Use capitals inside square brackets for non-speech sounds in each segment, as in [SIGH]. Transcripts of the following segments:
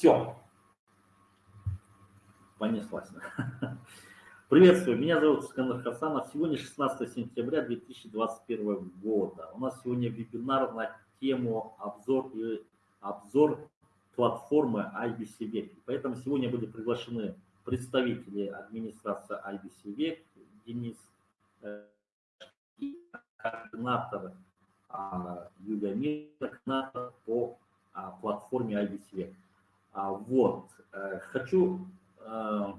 Все. Понеслась. [LAUGHS] Приветствую, меня зовут Скандер Хасанов. Сегодня 16 сентября 2021 года. У нас сегодня вебинар на тему обзор, и обзор платформы IBC Поэтому сегодня были приглашены представители администрации IBC Денис э, координатор а, Юлия Мира, координатор по а, платформе IBC а, Вот. Э, хочу э,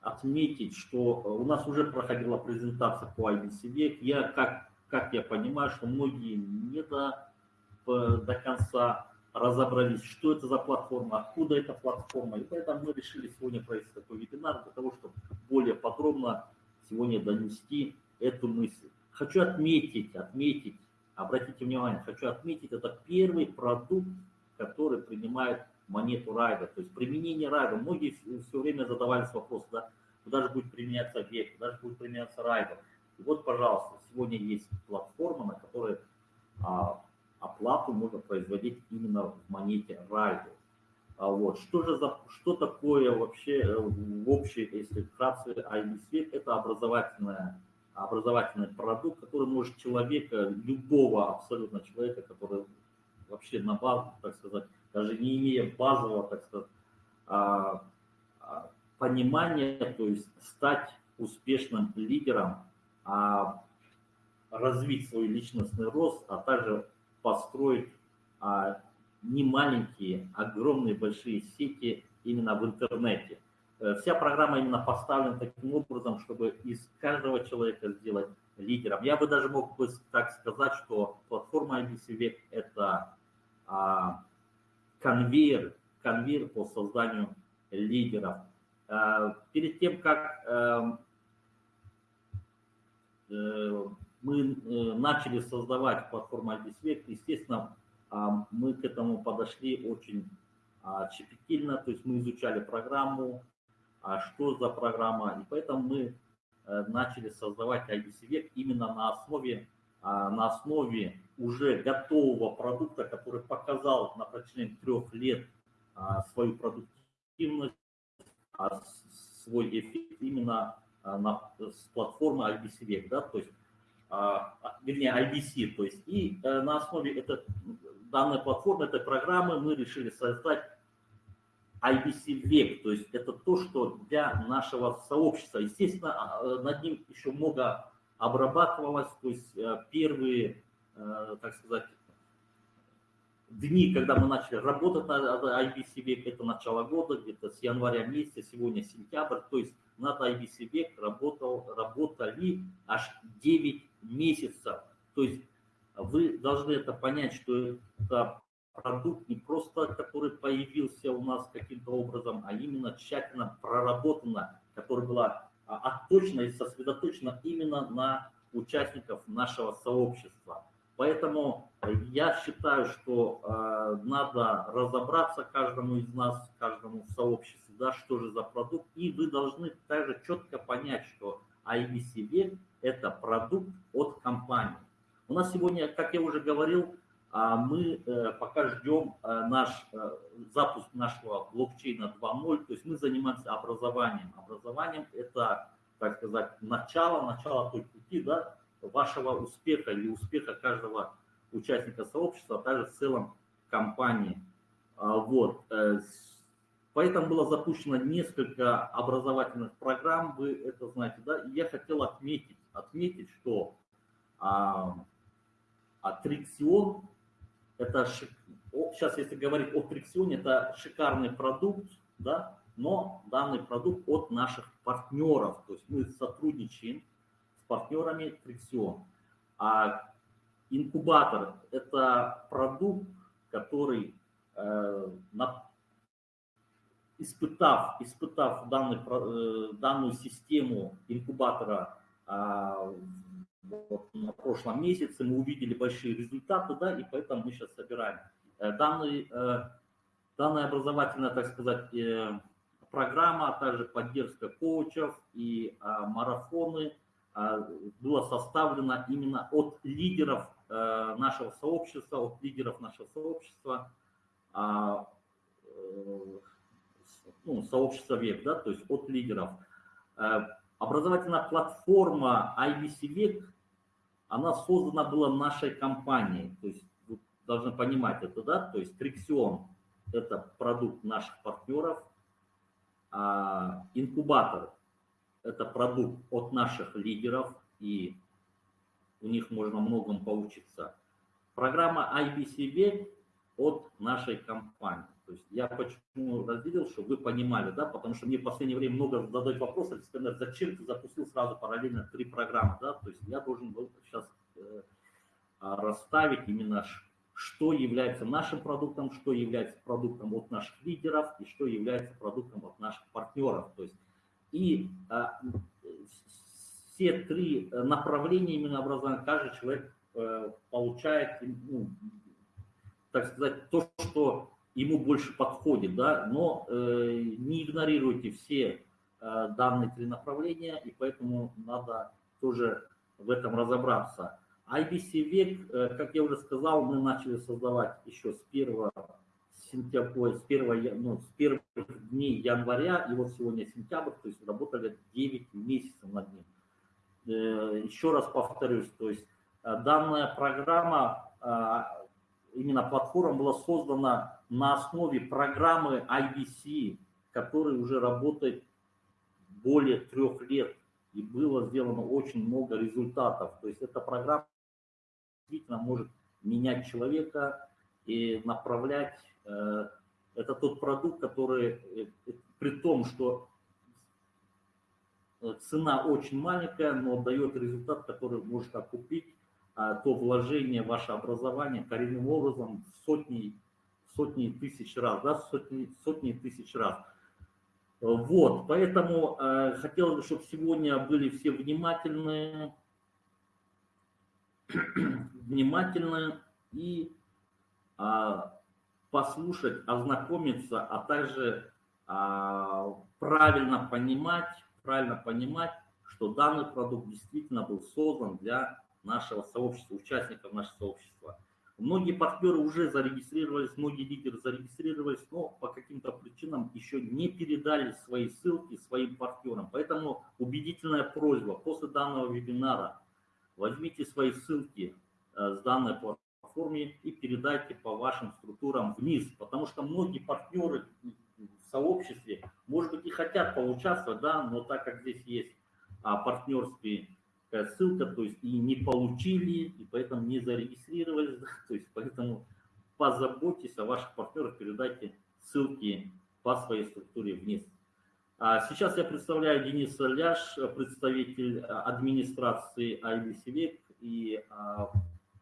отметить, что у нас уже проходила презентация по IBC Я, как, как я понимаю, что многие не до, до конца разобрались, что это за платформа, откуда эта платформа. И поэтому мы решили сегодня провести такой вебинар для того, чтобы более подробно сегодня донести эту мысль. Хочу отметить, отметить, обратите внимание, хочу отметить, это первый продукт, который принимает монету райда. То есть применение райда. Многие все время задавались вопросом, да, куда же будет применяться век, куда же будет применяться райда. И вот, пожалуйста, сегодня есть платформа, на которой а, оплату можно производить именно в монете райду. А вот. Что же за, что такое вообще э, в общей, если вкратце, IBSWEB? Это образовательная, образовательный продукт, который может человека, любого абсолютно человека, который вообще на базу, так сказать, даже не имея базового, так сказать, а, а, понимания, то есть стать успешным лидером, развить свой личностный рост, а также построить не маленькие, огромные большие сети именно в интернете. Э, вся программа именно поставлена таким образом, чтобы из каждого человека сделать лидером. Я бы даже мог бы так сказать, что платформа IBC это а, конвейер, конвейер по созданию лидеров. А, перед тем, как а, мы начали создавать платформу IBC естественно, а, мы к этому подошли очень а, щепетильно, то есть мы изучали программу, что за программа, и поэтому мы э, начали создавать IBC именно на основе, на основе уже готового продукта, который показал на протяжении трех лет свою продуктивность, свой эффект именно на, с платформы IBC да, то есть, вернее, IBC, то есть, и э, на основе этого данной платформы, этой программы мы решили создать IBC век, то есть это то, что для нашего сообщества. Естественно, а, над ним еще много обрабатывалось, то есть э, первые, так сказать, дни, когда мы начали работать на IBC век, это начало года, где-то с января месяца, сегодня сентябрь, то есть над IBC век работал, работали аж 9 месяцев. То есть вы должны это понять, что это продукт не просто, который появился у нас каким-то образом, а именно тщательно проработано, которая была а, отточена и сосредоточена именно на участников нашего сообщества. Поэтому я считаю, что э, надо разобраться каждому из нас, каждому в сообществе, да, что же за продукт, и вы должны также четко понять, что IBC это продукт от компании. У нас сегодня, как я уже говорил, а, мы э, пока ждем э, наш э, запуск нашего блокчейна 2.0, то есть мы занимаемся образованием. Образованием это, так сказать, начало, начало той пути да, вашего успеха или успеха каждого участника сообщества, а также в целом компании. А, вот. Поэтому было запущено несколько образовательных программ, вы это знаете, да, и я хотел отметить, отметить, что а, а Триксион, это, сейчас если говорить о Триксионе, это шикарный продукт, да, но данный продукт от наших партнеров. То есть мы сотрудничаем партнерами Триксион. А инкубатор – это продукт, который, э, на, испытав, испытав данный, э, данную систему инкубатора э, вот на прошлом месяце мы увидели большие результаты, да, и поэтому мы сейчас собираем. Э, данный, э, данная образовательная, так сказать, э, программа, а также поддержка коучев и марафоны была составлена именно от лидеров нашего сообщества, от лидеров нашего сообщества, ну, сообщества ВЕК, да, то есть от лидеров. Образовательная платформа IBC ВЕК, она создана была нашей компанией, то есть вы должны понимать это, да, то есть Триксион – это продукт наших партнеров, а инкубатор – это продукт от наших лидеров, и у них можно многом поучиться. Программа IBC ВЕК от нашей компании. То есть я почему разделил, чтобы вы понимали, да, потому что мне в последнее время много задают вопросы, Александр, зачем ты запустил сразу параллельно три программы, да, то есть я должен был сейчас э, расставить именно, что является нашим продуктом, что является продуктом от наших лидеров и что является продуктом от наших партнеров. То есть и а, все три направления именно образования каждый человек э, получает, ну, так сказать, то, что ему больше подходит, да, но э, не игнорируйте все э, данные три направления, и поэтому надо тоже в этом разобраться. IBC век, э, как я уже сказал, мы начали создавать еще с 1 сентября, с 1, ну, с первых дней января, и вот сегодня сентябрь, то есть работали 9 месяцев над ним. Э, еще раз повторюсь, то есть э, данная программа э, именно платформа была создана на основе программы IBC, которая уже работает более трех лет, и было сделано очень много результатов. То есть эта программа действительно может менять человека и направлять. Э, это тот продукт, который, э, при том, что цена очень маленькая, но дает результат, который может окупить а, то вложение в ваше образование коренным образом сотни, сотни тысяч раз, да, сотни, сотни тысяч раз. Вот, поэтому э, хотелось бы, чтобы сегодня были все внимательны, [CLEARS THROAT] внимательны и э, послушать, ознакомиться, а также э, правильно понимать, правильно понимать, что данный продукт действительно был создан для нашего сообщества, участников нашего сообщества. Многие партнеры уже зарегистрировались, многие лидеры зарегистрировались, но по каким-то причинам еще не передали свои ссылки своим партнерам. Поэтому убедительная просьба после данного вебинара возьмите свои ссылки э, с данной платформы и передайте по вашим структурам вниз, потому что многие партнеры в сообществе, может быть, и хотят поучаствовать, да, но так как здесь есть а, партнерские ссылка, то есть и не получили, и поэтому не зарегистрировались, [LAUGHS] да, то есть поэтому позаботьтесь о ваших партнерах, передайте ссылки по своей структуре вниз. А сейчас я представляю Дениса Ляш, представитель администрации IBC и а,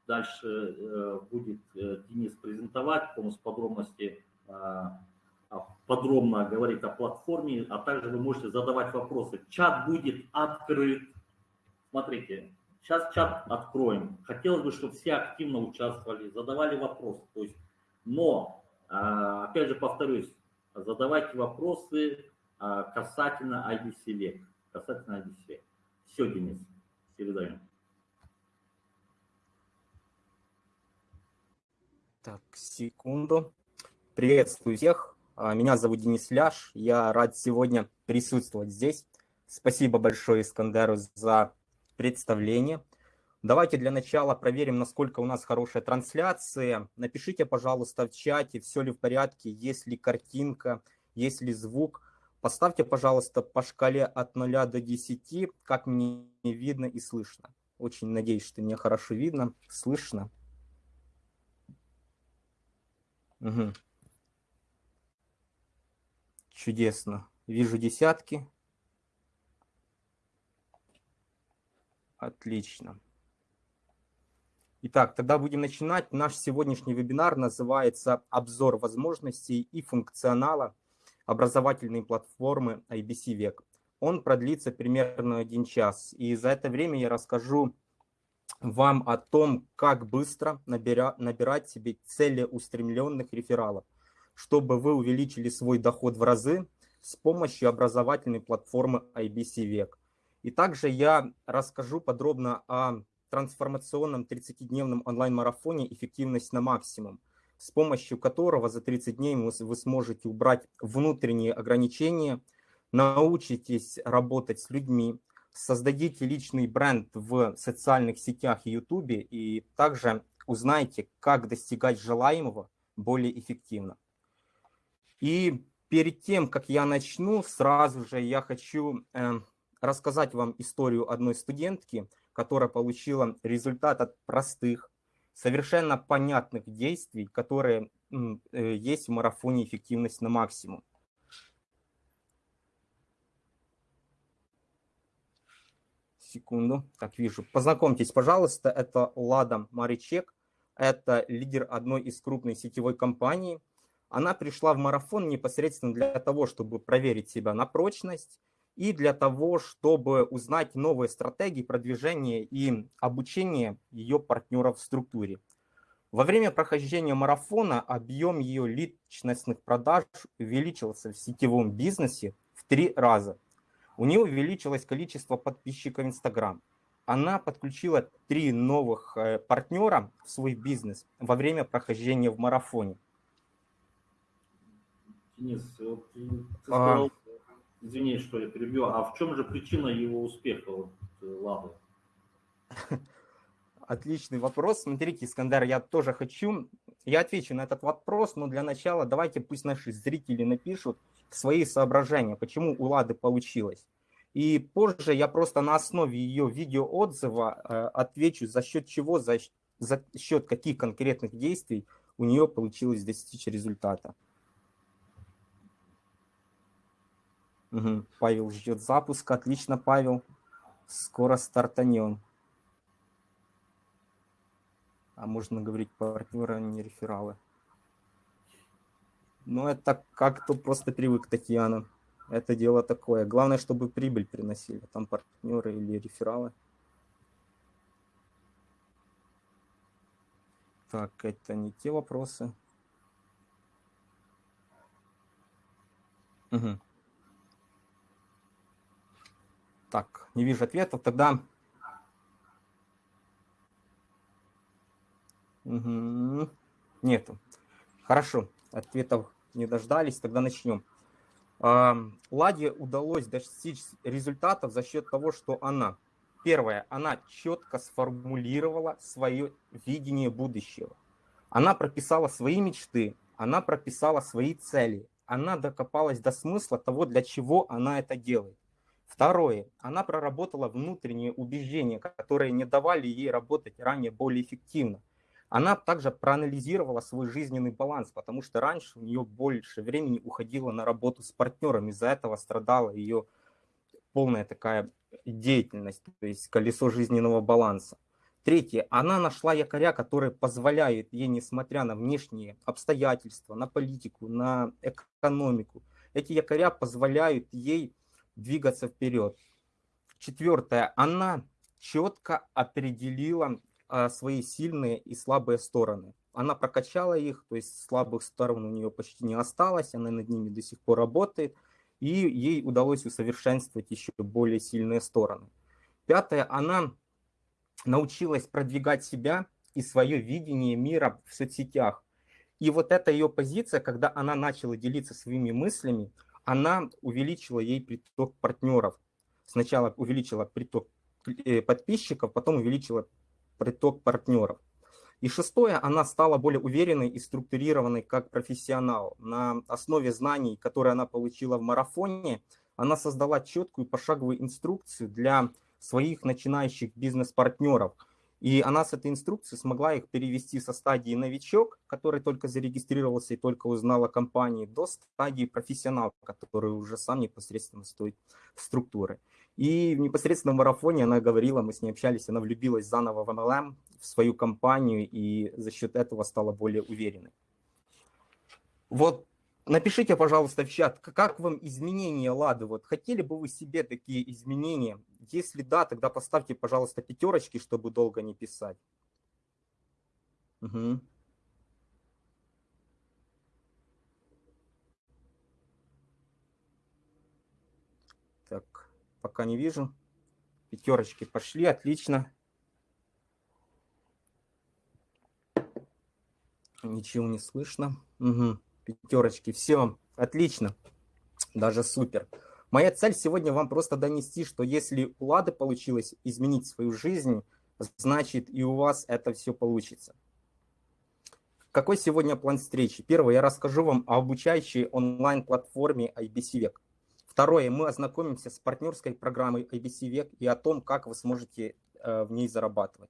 дальше э, будет э, Денис презентовать полностью подробности, а, подробно говорить о платформе, а также вы можете задавать вопросы. Чат будет открыт, Смотрите, сейчас чат откроем. Хотелось бы, чтобы все активно участвовали, задавали вопросы. То есть, но, опять же повторюсь, задавайте вопросы касательно IDC Касательно IDC. Все, Денис, передаем. Так, секунду. Приветствую всех. А, меня зовут Денис Ляш. Я рад сегодня присутствовать здесь. Спасибо большое Искандеру за представление. Давайте для начала проверим, насколько у нас хорошая трансляция. Напишите, пожалуйста, в чате, все ли в порядке, есть ли картинка, есть ли звук. Поставьте, пожалуйста, по шкале от 0 до 10, как мне видно и слышно. Очень надеюсь, что меня хорошо видно, слышно. Угу. Чудесно. Вижу десятки. Отлично. Итак, тогда будем начинать. Наш сегодняшний вебинар называется «Обзор возможностей и функционала образовательной платформы IBC Век». Он продлится примерно один час. И за это время я расскажу вам о том, как быстро набира, набирать себе целеустремленных рефералов, чтобы вы увеличили свой доход в разы с помощью образовательной платформы IBC Век. И также я расскажу подробно о трансформационном 30-дневном онлайн-марафоне «Эффективность на максимум» с помощью которого за 30 дней вы сможете убрать внутренние ограничения, научитесь работать с людьми, создадите личный бренд в социальных сетях и YouTube и также узнаете, как достигать желаемого более эффективно. И перед тем, как я начну, сразу же я хочу э, рассказать вам историю одной студентки, которая получила результат от простых, совершенно понятных действий, которые э, есть в марафоне «Эффективность на максимум». Секунду. Так, вижу. Познакомьтесь, пожалуйста, это Лада Маричек. Это лидер одной из крупной сетевой компаний. Она пришла в марафон непосредственно для того, чтобы проверить себя на прочность и для того, чтобы узнать новые стратегии продвижения и обучения ее партнеров в структуре. Во время прохождения марафона объем ее личностных продаж увеличился в сетевом бизнесе в три раза. У нее увеличилось количество подписчиков Instagram. Она подключила три новых э, партнера в свой бизнес во время прохождения в марафоне. Денис, вот ты сказал, а извини, что я перебью, а в чем же причина его успеха, вот, э, Лады? [LAUGHS] Отличный вопрос. Смотрите, Искандер, я тоже хочу, я отвечу на этот вопрос, но для начала давайте пусть наши зрители напишут свои соображения, почему у Лады получилось. И позже я просто на основе ее видеоотзыва э, отвечу, за счет чего, за, за счет каких конкретных действий у нее получилось достичь результата. Угу. Павел ждет запуска. Отлично, Павел. Скоро стартанем. А можно говорить партнеры, а не рефералы. Ну, это как-то просто привык, Татьяна. Это дело такое. Главное, чтобы прибыль приносили. Там партнеры или рефералы. Так, это не те вопросы. Угу. Так, не вижу ответов. Тогда... Угу. Нету. Хорошо, ответов не дождались. Тогда начнем. Ладе удалось достичь результатов за счет того, что она, первое, она четко сформулировала свое видение будущего. Она прописала свои мечты, она прописала свои цели, она докопалась до смысла того, для чего она это делает. Второе. Она проработала внутренние убеждения, которые не давали ей работать ранее более эффективно. Она также проанализировала свой жизненный баланс, потому что раньше у нее больше времени уходило на работу с партнерами, из-за этого страдала ее полная такая деятельность, то есть колесо жизненного баланса. Третье. Она нашла якоря, которые позволяют ей, несмотря на внешние обстоятельства, на политику, на экономику, эти якоря позволяют ей двигаться вперед. Четвертое. Она четко определила свои сильные и слабые стороны. Она прокачала их, то есть слабых сторон у нее почти не осталось, она над ними до сих пор работает, и ей удалось усовершенствовать еще более сильные стороны. Пятое. Она научилась продвигать себя и свое видение мира в соцсетях. И вот эта ее позиция, когда она начала делиться своими мыслями, она увеличила ей приток партнеров. Сначала увеличила приток э, подписчиков, потом увеличила приток партнеров. И шестое, она стала более уверенной и структурированной как профессионал. На основе знаний, которые она получила в марафоне, она создала четкую пошаговую инструкцию для своих начинающих бизнес-партнеров – и она с этой инструкцией смогла их перевести со стадии новичок, который только зарегистрировался и только узнал о компании, до стадии профессионал, который уже сам непосредственно стоит в структуры. И в непосредственном марафоне она говорила, мы с ней общались, она влюбилась заново в MLM, в свою компанию, и за счет этого стала более уверенной. Вот Напишите, пожалуйста, в чат, как вам изменения Лады? Вот хотели бы вы себе такие изменения? Если да, тогда поставьте, пожалуйста, пятерочки, чтобы долго не писать. Угу. Так, пока не вижу. Пятерочки пошли, отлично. Ничего не слышно. Угу. Пятерочки. Все, отлично. Даже супер. Моя цель сегодня вам просто донести, что если у Лады получилось изменить свою жизнь, значит и у вас это все получится. Какой сегодня план встречи? Первое, я расскажу вам о обучающей онлайн-платформе IBC Век. Второе, мы ознакомимся с партнерской программой IBC Век и о том, как вы сможете э, в ней зарабатывать.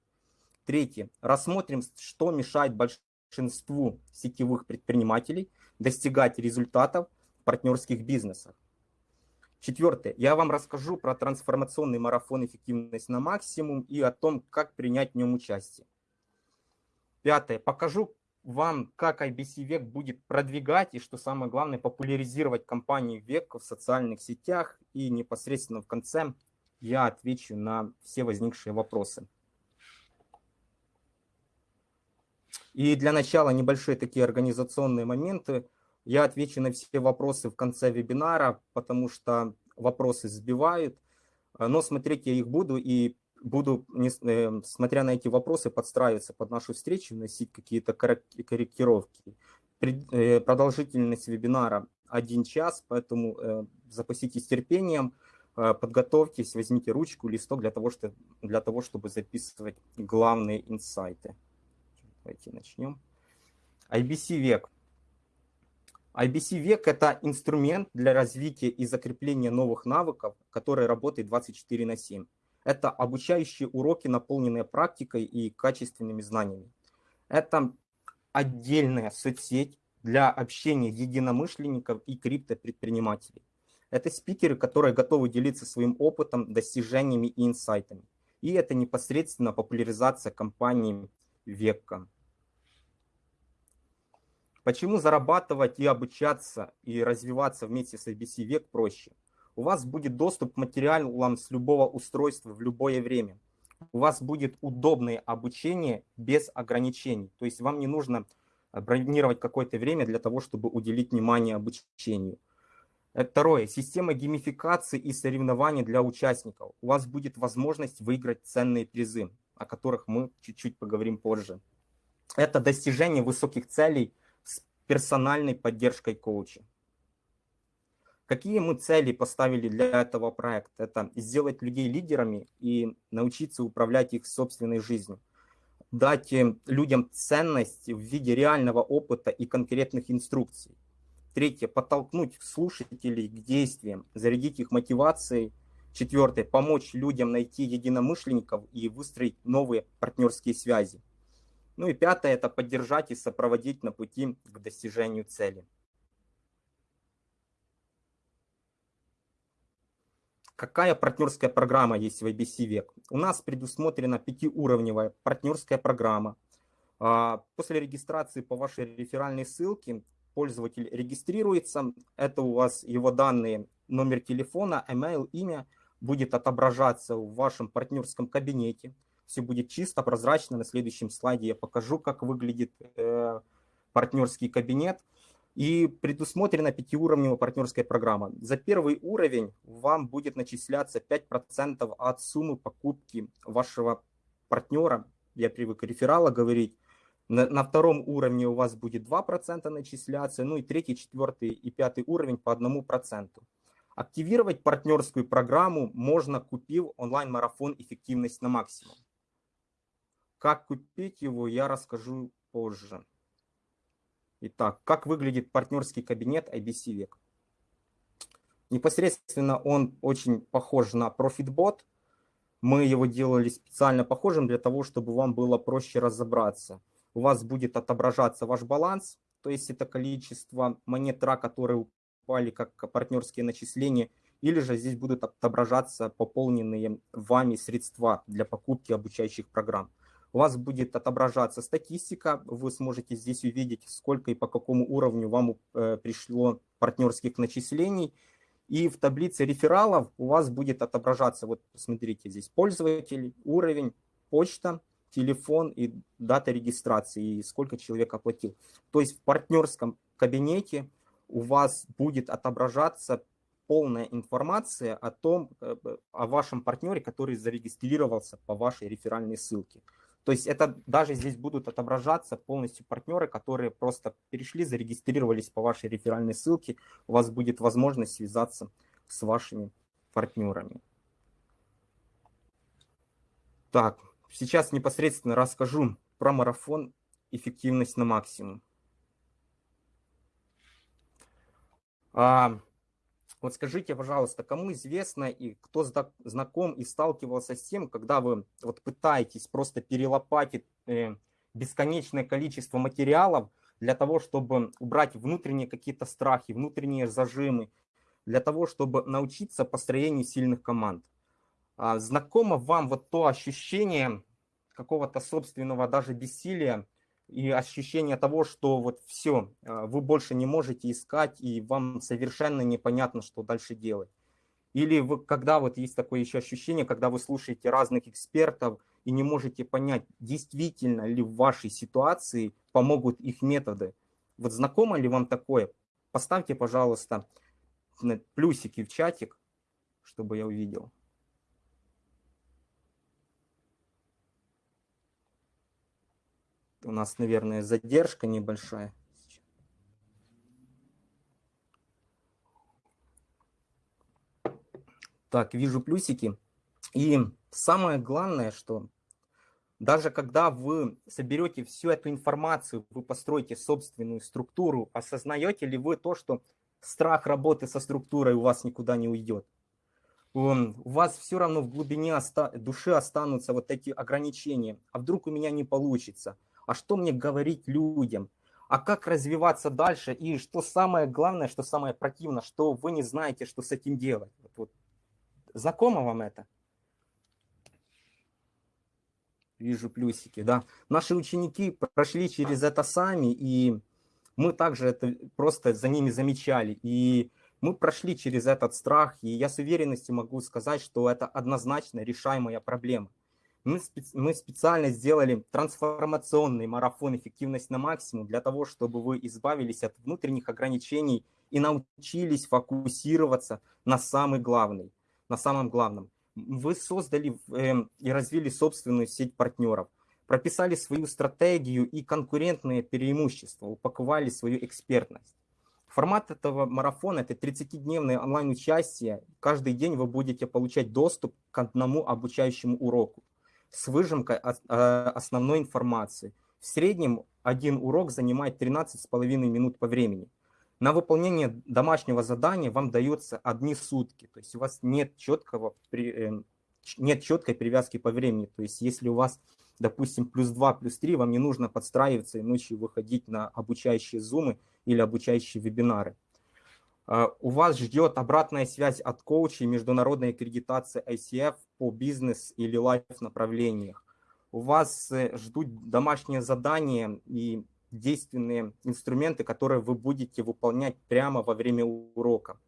Третье, рассмотрим, что мешает большинству сетевых предпринимателей достигать результатов в партнерских бизнесах. Четвертое. Я вам расскажу про трансформационный марафон «Эффективность на максимум» и о том, как принять в нем участие. Пятое. Покажу вам, как IBC Век будет продвигать и, что самое главное, популяризировать компанию Век в социальных сетях. И непосредственно в конце я отвечу на все возникшие вопросы. И для начала небольшие такие организационные моменты – я отвечу на все вопросы в конце вебинара, потому что вопросы сбивают, но смотреть я их буду и буду, э, смотря на эти вопросы, подстраиваться под нашу встречу, вносить какие-то корректировки. Э, продолжительность вебинара один час, поэтому запаситесь терпением, подготовьтесь, возьмите ручку, листок для того, что, для того чтобы записывать главные инсайты. Давайте начнем. IBC век. IBC век – это инструмент для развития и закрепления новых навыков, который работает 24 на 7. Это обучающие уроки, наполненные практикой и качественными знаниями. Это отдельная соцсеть для общения единомышленников и криптопредпринимателей. Это спикеры, которые готовы делиться своим опытом, достижениями и инсайтами. И это непосредственно популяризация компании века. Почему зарабатывать и обучаться и развиваться вместе с ABC век проще? У вас будет доступ к материалам с любого устройства в любое время. У вас будет удобное обучение без ограничений. То есть вам не нужно бронировать какое-то время для того, чтобы уделить внимание обучению. Э, второе. Система геймификации и соревнований для участников. У вас будет возможность выиграть ценные призы, о которых мы чуть-чуть поговорим позже. Это достижение высоких целей персональной поддержкой коуча. Какие мы цели поставили для этого проекта? Это сделать людей лидерами и научиться управлять их собственной жизнью. Дать людям ценность в виде реального опыта и конкретных инструкций. Третье, подтолкнуть слушателей к действиям, зарядить их мотивацией. Четвертое, помочь людям найти единомышленников и выстроить новые партнерские связи. Ну и пятое – это поддержать и сопроводить на пути к достижению цели. Какая партнерская программа есть в IBC Век? У нас предусмотрена пятиуровневая партнерская программа. А, после регистрации по вашей реферальной ссылке пользователь регистрируется. Это у вас его данные, номер телефона, email, имя будет отображаться в вашем партнерском кабинете все будет чисто, прозрачно. На следующем слайде я покажу, как выглядит э, партнерский кабинет. И предусмотрена пятиуровневая партнерская программа. За первый уровень вам будет начисляться 5% от суммы покупки вашего партнера. Я привык реферала говорить. На, на втором уровне у вас будет 2% начисляться. Ну и третий, четвертый и пятый уровень по 1%. Активировать партнерскую программу можно, купив онлайн-марафон «Эффективность на максимум». Как купить его, я расскажу позже. Итак, как выглядит партнерский кабинет IBC Век? Непосредственно он очень похож на ProfitBot. Мы его делали специально похожим для того, чтобы вам было проще разобраться. У вас будет отображаться ваш баланс, то есть это количество монет РА, которые упали как партнерские начисления, или же здесь будут отображаться пополненные вами средства для покупки обучающих программ у вас будет отображаться статистика, вы сможете здесь увидеть, сколько и по какому уровню вам э, пришло партнерских начислений. И в таблице рефералов у вас будет отображаться, вот смотрите, здесь пользователь, уровень, почта, телефон и дата регистрации, и сколько человек оплатил. То есть в партнерском кабинете у вас будет отображаться полная информация о том, э, о вашем партнере, который зарегистрировался по вашей реферальной ссылке. То есть это даже здесь будут отображаться полностью партнеры, которые просто перешли, зарегистрировались по вашей реферальной ссылке. У вас будет возможность связаться с вашими партнерами. Так, сейчас непосредственно расскажу про марафон «Эффективность на максимум». А, вот скажите, пожалуйста, кому известно и кто знаком и сталкивался с тем, когда вы вот пытаетесь просто перелопатить э, бесконечное количество материалов для того, чтобы убрать внутренние какие-то страхи, внутренние зажимы, для того, чтобы научиться построению сильных команд. А, знакомо вам вот то ощущение какого-то собственного даже бессилия, и ощущение того, что вот все, а, вы больше не можете искать, и вам совершенно непонятно, что дальше делать. Или вы, когда вот есть такое еще ощущение, когда вы слушаете разных экспертов и не можете понять, действительно ли в вашей ситуации помогут их методы. Вот знакомо ли вам такое? Поставьте, пожалуйста, плюсики в чатик, чтобы я увидел. У нас, наверное, задержка небольшая. Так, вижу плюсики. И самое главное, что даже когда вы соберете всю эту информацию, вы построите собственную структуру, осознаете ли вы то, что страх работы со структурой у вас никуда не уйдет? у вас все равно в глубине души останутся вот эти ограничения. А вдруг у меня не получится? А что мне говорить людям, а как развиваться дальше, и что самое главное, что самое противное, что вы не знаете, что с этим делать. Вот, вот. Знакомо вам это? Вижу плюсики, да. Наши ученики прошли через это сами, и мы также это просто за ними замечали. И мы прошли через этот страх, и я с уверенностью могу сказать, что это однозначно решаемая проблема. Мы, специ мы специально сделали трансформационный марафон «Эффективность на максимум» для того, чтобы вы избавились от внутренних ограничений и научились фокусироваться на самый главный, на самом главном. Вы создали э, и развили собственную сеть партнеров, прописали свою стратегию и конкурентные преимущества, упаковали свою экспертность. Формат этого марафона – это 30-дневное онлайн-участие. Каждый день вы будете получать доступ к одному обучающему уроку с выжимкой а, основной информации. В среднем один урок занимает 13,5 минут по времени. На выполнение домашнего задания вам дается одни сутки, то есть у вас нет, четкого, эм, нет четкой привязки по времени. То есть если у вас, допустим, плюс 2, плюс 3, вам не нужно подстраиваться и ночью выходить на обучающие зумы или обучающие вебинары. А, у вас ждет обратная связь от коучей, международная аккредитация ICF по бизнес или лайф направлениях. У вас э, ждут домашние задания и действенные инструменты, которые вы будете выполнять прямо во время урока.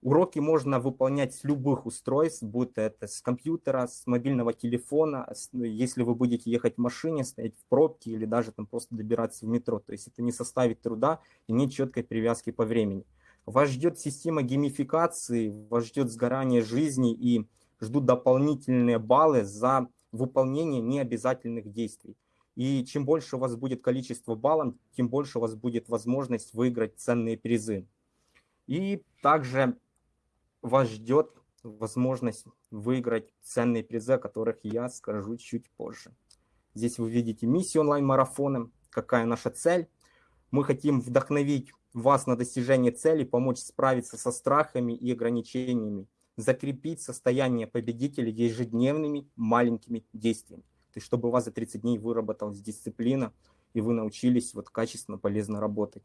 Уроки можно выполнять с любых устройств, будь это с компьютера, с мобильного телефона, если вы будете ехать в машине, стоять в пробке или даже там просто добираться в метро. То есть это не составит труда и нет четкой привязки по времени. Вас ждет система геймификации, вас ждет сгорание жизни и ждут дополнительные баллы за выполнение необязательных действий. И чем больше у вас будет количество баллов, тем больше у вас будет возможность выиграть ценные призы. И также вас ждет возможность выиграть ценные призы, о которых я скажу чуть позже. Здесь вы видите миссию онлайн-марафона, какая наша цель. Мы хотим вдохновить вас на достижение цели, помочь справиться со страхами и ограничениями, закрепить состояние победителя ежедневными маленькими действиями. То есть, чтобы у вас за 30 дней выработалась дисциплина, и вы научились вот качественно, полезно работать.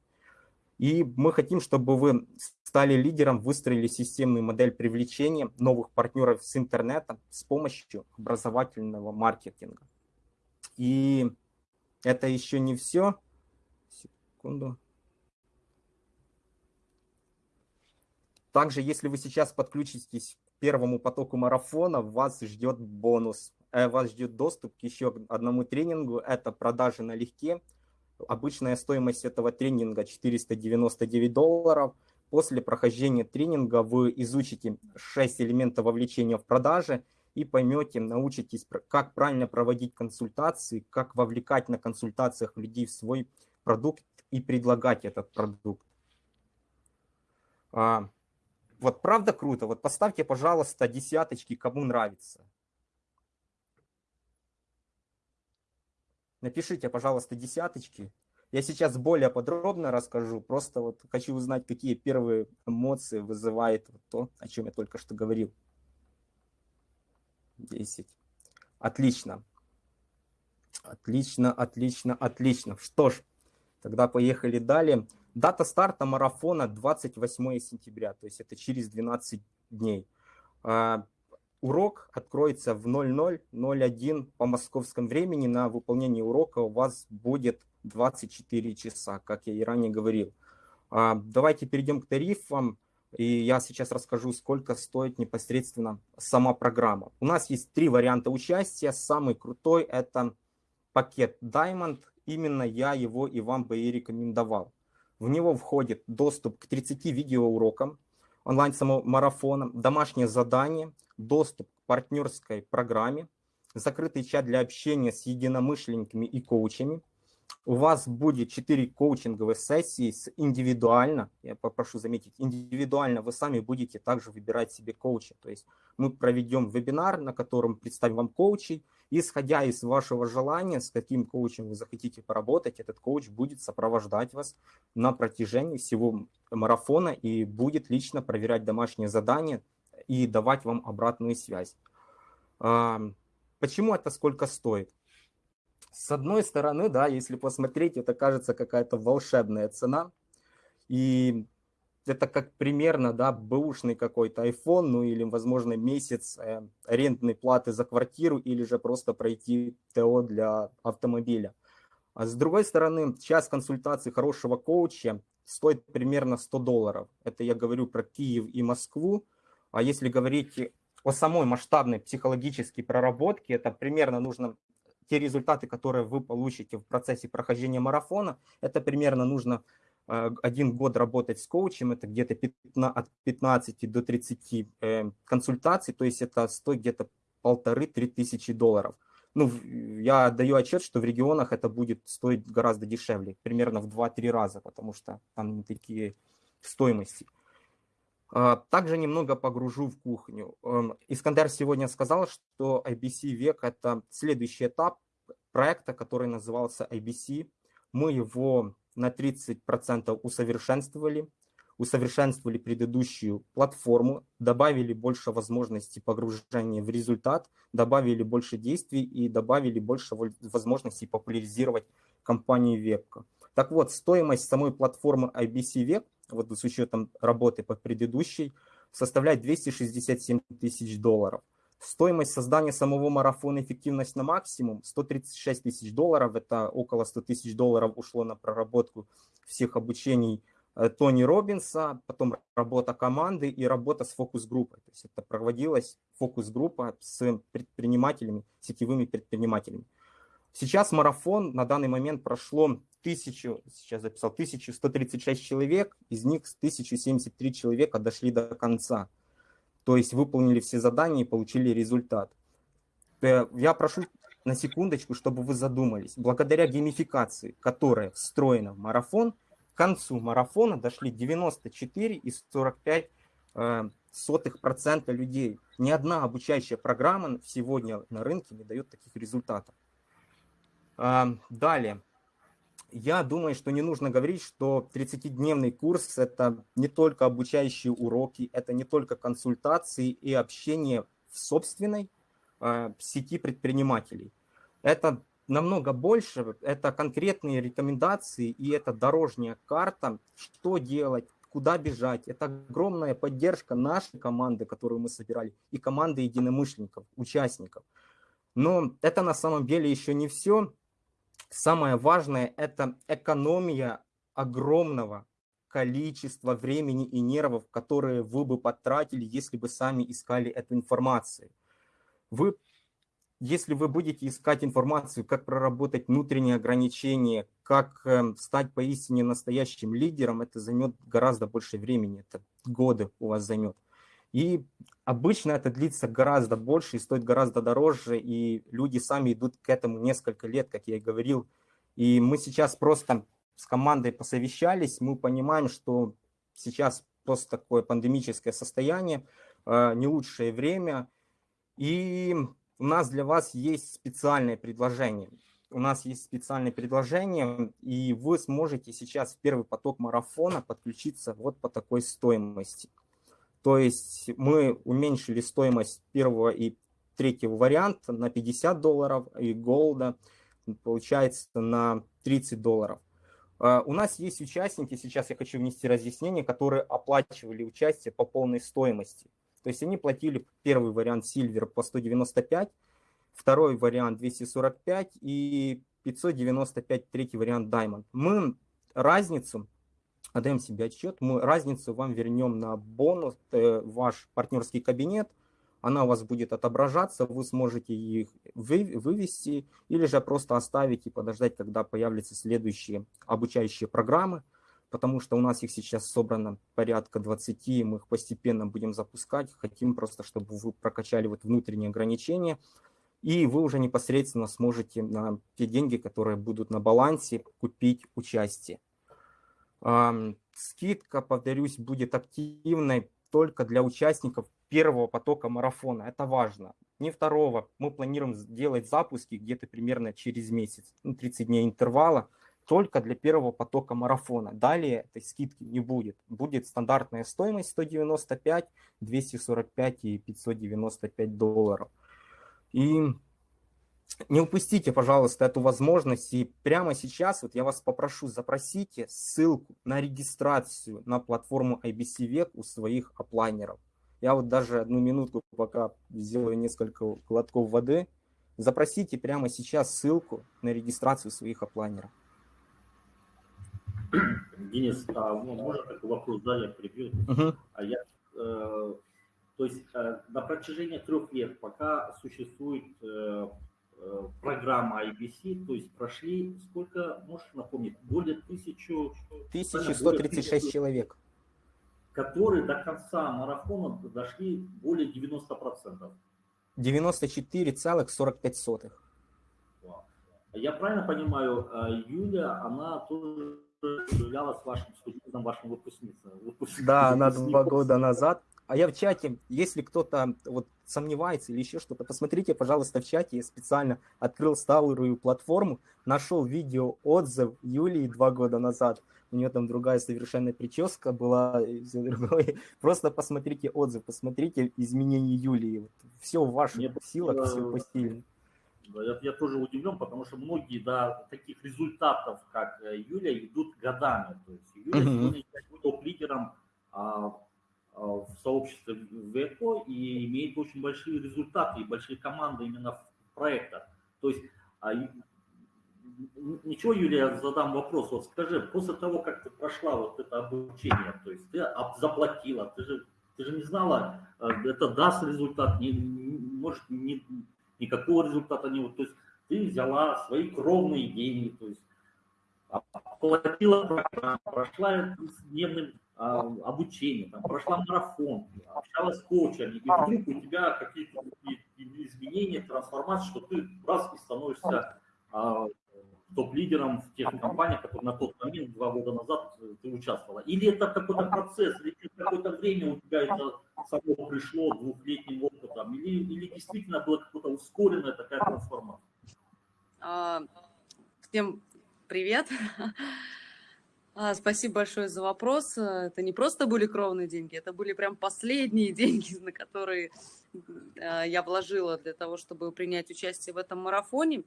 И мы хотим, чтобы вы стали лидером, выстроили системную модель привлечения новых партнеров с интернета с помощью образовательного маркетинга. И это еще не все. Секунду. Также, если вы сейчас подключитесь к первому потоку марафона, вас ждет бонус. Э, вас ждет доступ к еще одному тренингу. Это продажи налегке. Обычная стоимость этого тренинга 499 долларов. После прохождения тренинга вы изучите 6 элементов вовлечения в продаже и поймете, научитесь, как правильно проводить консультации, как вовлекать на консультациях людей в свой продукт и предлагать этот продукт. Вот правда круто? Вот поставьте, пожалуйста, десяточки, кому нравится. Напишите, пожалуйста, десяточки. Я сейчас более подробно расскажу, просто вот хочу узнать, какие первые эмоции вызывает вот то, о чем я только что говорил. 10. Отлично. Отлично, отлично, отлично. Что ж, тогда поехали далее. Дата старта марафона 28 сентября, то есть это через 12 дней. А, урок откроется в 00.01 по московскому времени. На выполнение урока у вас будет 24 часа, как я и ранее говорил. А, давайте перейдем к тарифам. И я сейчас расскажу, сколько стоит непосредственно сама программа. У нас есть три варианта участия. Самый крутой – это пакет Diamond. Именно я его и вам бы и рекомендовал. В него входит доступ к 30 видеоурокам, онлайн-марафона, домашнее задание, доступ к партнерской программе, закрытый чат для общения с единомышленниками и коучами – у вас будет 4 коучинговые сессии с индивидуально, я попрошу заметить, индивидуально вы сами будете также выбирать себе коуча. То есть мы проведем вебинар, на котором представим вам коучей, исходя из вашего желания, с каким коучем вы захотите поработать, этот коуч будет сопровождать вас на протяжении всего марафона и будет лично проверять домашние задания и давать вам обратную связь. Почему это сколько стоит? С одной стороны, да, если посмотреть, это кажется какая-то волшебная цена. И это как примерно, да, бэушный какой-то iPhone, ну или, возможно, месяц э, арендной платы за квартиру, или же просто пройти ТО для автомобиля. А с другой стороны, час консультации хорошего коуча стоит примерно 100 долларов. Это я говорю про Киев и Москву. А если говорить о самой масштабной психологической проработке, это примерно нужно те результаты, которые вы получите в процессе прохождения марафона, это примерно нужно один год работать с коучем, это где-то от 15 до 30 э, консультаций, то есть это стоит где-то полторы-три тысячи долларов. Ну, я даю отчет, что в регионах это будет стоить гораздо дешевле, примерно в 2-3 раза, потому что там не такие стоимости. А, также немного погружу в кухню. Эм, Искандер сегодня сказал, что IBC век – это следующий этап проекта, который назывался IBC. Мы его на 30% усовершенствовали, усовершенствовали предыдущую платформу, добавили больше возможностей погружения в результат, добавили больше действий и добавили больше возможностей популяризировать компанию Вебка. Так вот, стоимость самой платформы IBC Веб вот с учетом работы по предыдущей, составляет 267 тысяч долларов. Стоимость создания самого марафона «Эффективность на максимум» 136 тысяч долларов. Это около 100 тысяч долларов ушло на проработку всех обучений э, Тони Робинса, потом работа команды и работа с фокус-группой. То есть это проводилась фокус-группа с предпринимателями, сетевыми предпринимателями. Сейчас марафон на данный момент прошло тысячу, сейчас записал, 1136 человек, из них 1073 человека дошли до конца. То есть выполнили все задания и получили результат. Э, я прошу на секундочку, чтобы вы задумались. Благодаря геймификации, которая встроена в марафон, к концу марафона дошли 94 из 45 э, сотых процента людей. Ни одна обучающая программа сегодня на рынке не дает таких результатов. Э, далее я думаю, что не нужно говорить, что 30-дневный курс – это не только обучающие уроки, это не только консультации и общение в собственной э, сети предпринимателей. Это намного больше, это конкретные рекомендации и это дорожная карта, что делать, куда бежать. Это огромная поддержка нашей команды, которую мы собирали, и команды единомышленников, участников. Но это на самом деле еще не все. Самое важное – это экономия огромного количества времени и нервов, которые вы бы потратили, если бы сами искали эту информацию. Вы, если вы будете искать информацию, как проработать внутренние ограничения, как э, стать поистине настоящим лидером, это займет гораздо больше времени, это годы у вас займет. И обычно это длится гораздо больше и стоит гораздо дороже, и люди сами идут к этому несколько лет, как я и говорил. И мы сейчас просто с командой посовещались, мы понимаем, что сейчас просто такое пандемическое состояние, э, не лучшее время, и у нас для вас есть специальное предложение. У нас есть специальное предложение, и вы сможете сейчас в первый поток марафона подключиться вот по такой стоимости. То есть мы уменьшили стоимость первого и третьего варианта на 50 долларов, и голда получается на 30 долларов. А, у нас есть участники, сейчас я хочу внести разъяснение, которые оплачивали участие по полной стоимости. То есть они платили первый вариант Silver по 195, второй вариант 245 и 595 третий вариант Diamond. Мы разницу, отдаем себе отчет, мы разницу вам вернем на бонус, э, ваш партнерский кабинет – она у вас будет отображаться, вы сможете их вывести или же просто оставить и подождать, когда появятся следующие обучающие программы, потому что у нас их сейчас собрано порядка 20, и мы их постепенно будем запускать. Хотим просто, чтобы вы прокачали вот внутренние ограничения, и вы уже непосредственно сможете на те деньги, которые будут на балансе, купить участие. Скидка, повторюсь, будет активной только для участников первого потока марафона. Это важно. Не второго. Мы планируем сделать запуски где-то примерно через месяц, ну, 30 дней интервала, только для первого потока марафона. Далее этой скидки не будет. Будет стандартная стоимость 195, 245 и 595 долларов. И не упустите, пожалуйста, эту возможность. И прямо сейчас вот я вас попрошу, запросите ссылку на регистрацию на платформу IBC Век у своих оплайнеров. Я вот даже одну минутку пока сделаю несколько глотков воды. Запросите прямо сейчас ссылку на регистрацию своих оплайнеров. Денис, а, ну, можно такой вопрос, да, я прибью. Угу. А я, э, то есть э, на протяжении трех лет, пока существует э, программа IBC, то есть прошли сколько, можешь напомнить, более тысячу... 1136 человек которые до конца марафона дошли более 90%. 94,45. Я правильно понимаю, э, Юля, она тоже являлась вашим студентом, вашим выпускницей? Да, она два года назад а я в чате, если кто-то вот сомневается или еще что-то, посмотрите, пожалуйста, в чате. Я специально открыл старую платформу, нашел видео отзыв Юлии два года назад. У нее там другая совершенно прическа была, все другое. [LAUGHS] Просто посмотрите отзыв, посмотрите изменения Юлии. Вот все в ваших Нет, силах, э, все посильно. Я, я тоже удивлен, потому что многие до таких результатов, как э, Юля, идут годами. То есть Юля сегодня топ-лидером а, а, в сообществе ВЭКО и имеет очень большие результаты и большие команды именно в проектах. То есть, а, ничего, Юлия, задам вопрос. Вот скажи, после того, как ты прошла вот это обучение, то есть ты заплатила, ты же, ты же не знала, а, это даст результат, не, может, не, никакого результата не будет. То есть ты взяла свои кровные деньги, то есть оплатила программу, прошла дневным обучение, там, прошла марафон, общалась с коучами, и вдруг у тебя какие-то изменения, трансформации, что ты раз и становишься а, топ-лидером в тех компаниях, которые на тот момент, два года назад, ты участвовала. Или это какой-то процесс, или какое-то время у тебя это само пришло двухлетним опытом, или, или действительно была какая-то ускоренная такая трансформация? А, всем привет. [LAUGHS] А, спасибо большое за вопрос. Это не просто были кровные деньги, это были прям последние [LAUGHS] деньги, на которые я вложила для того, чтобы принять участие в этом марафоне.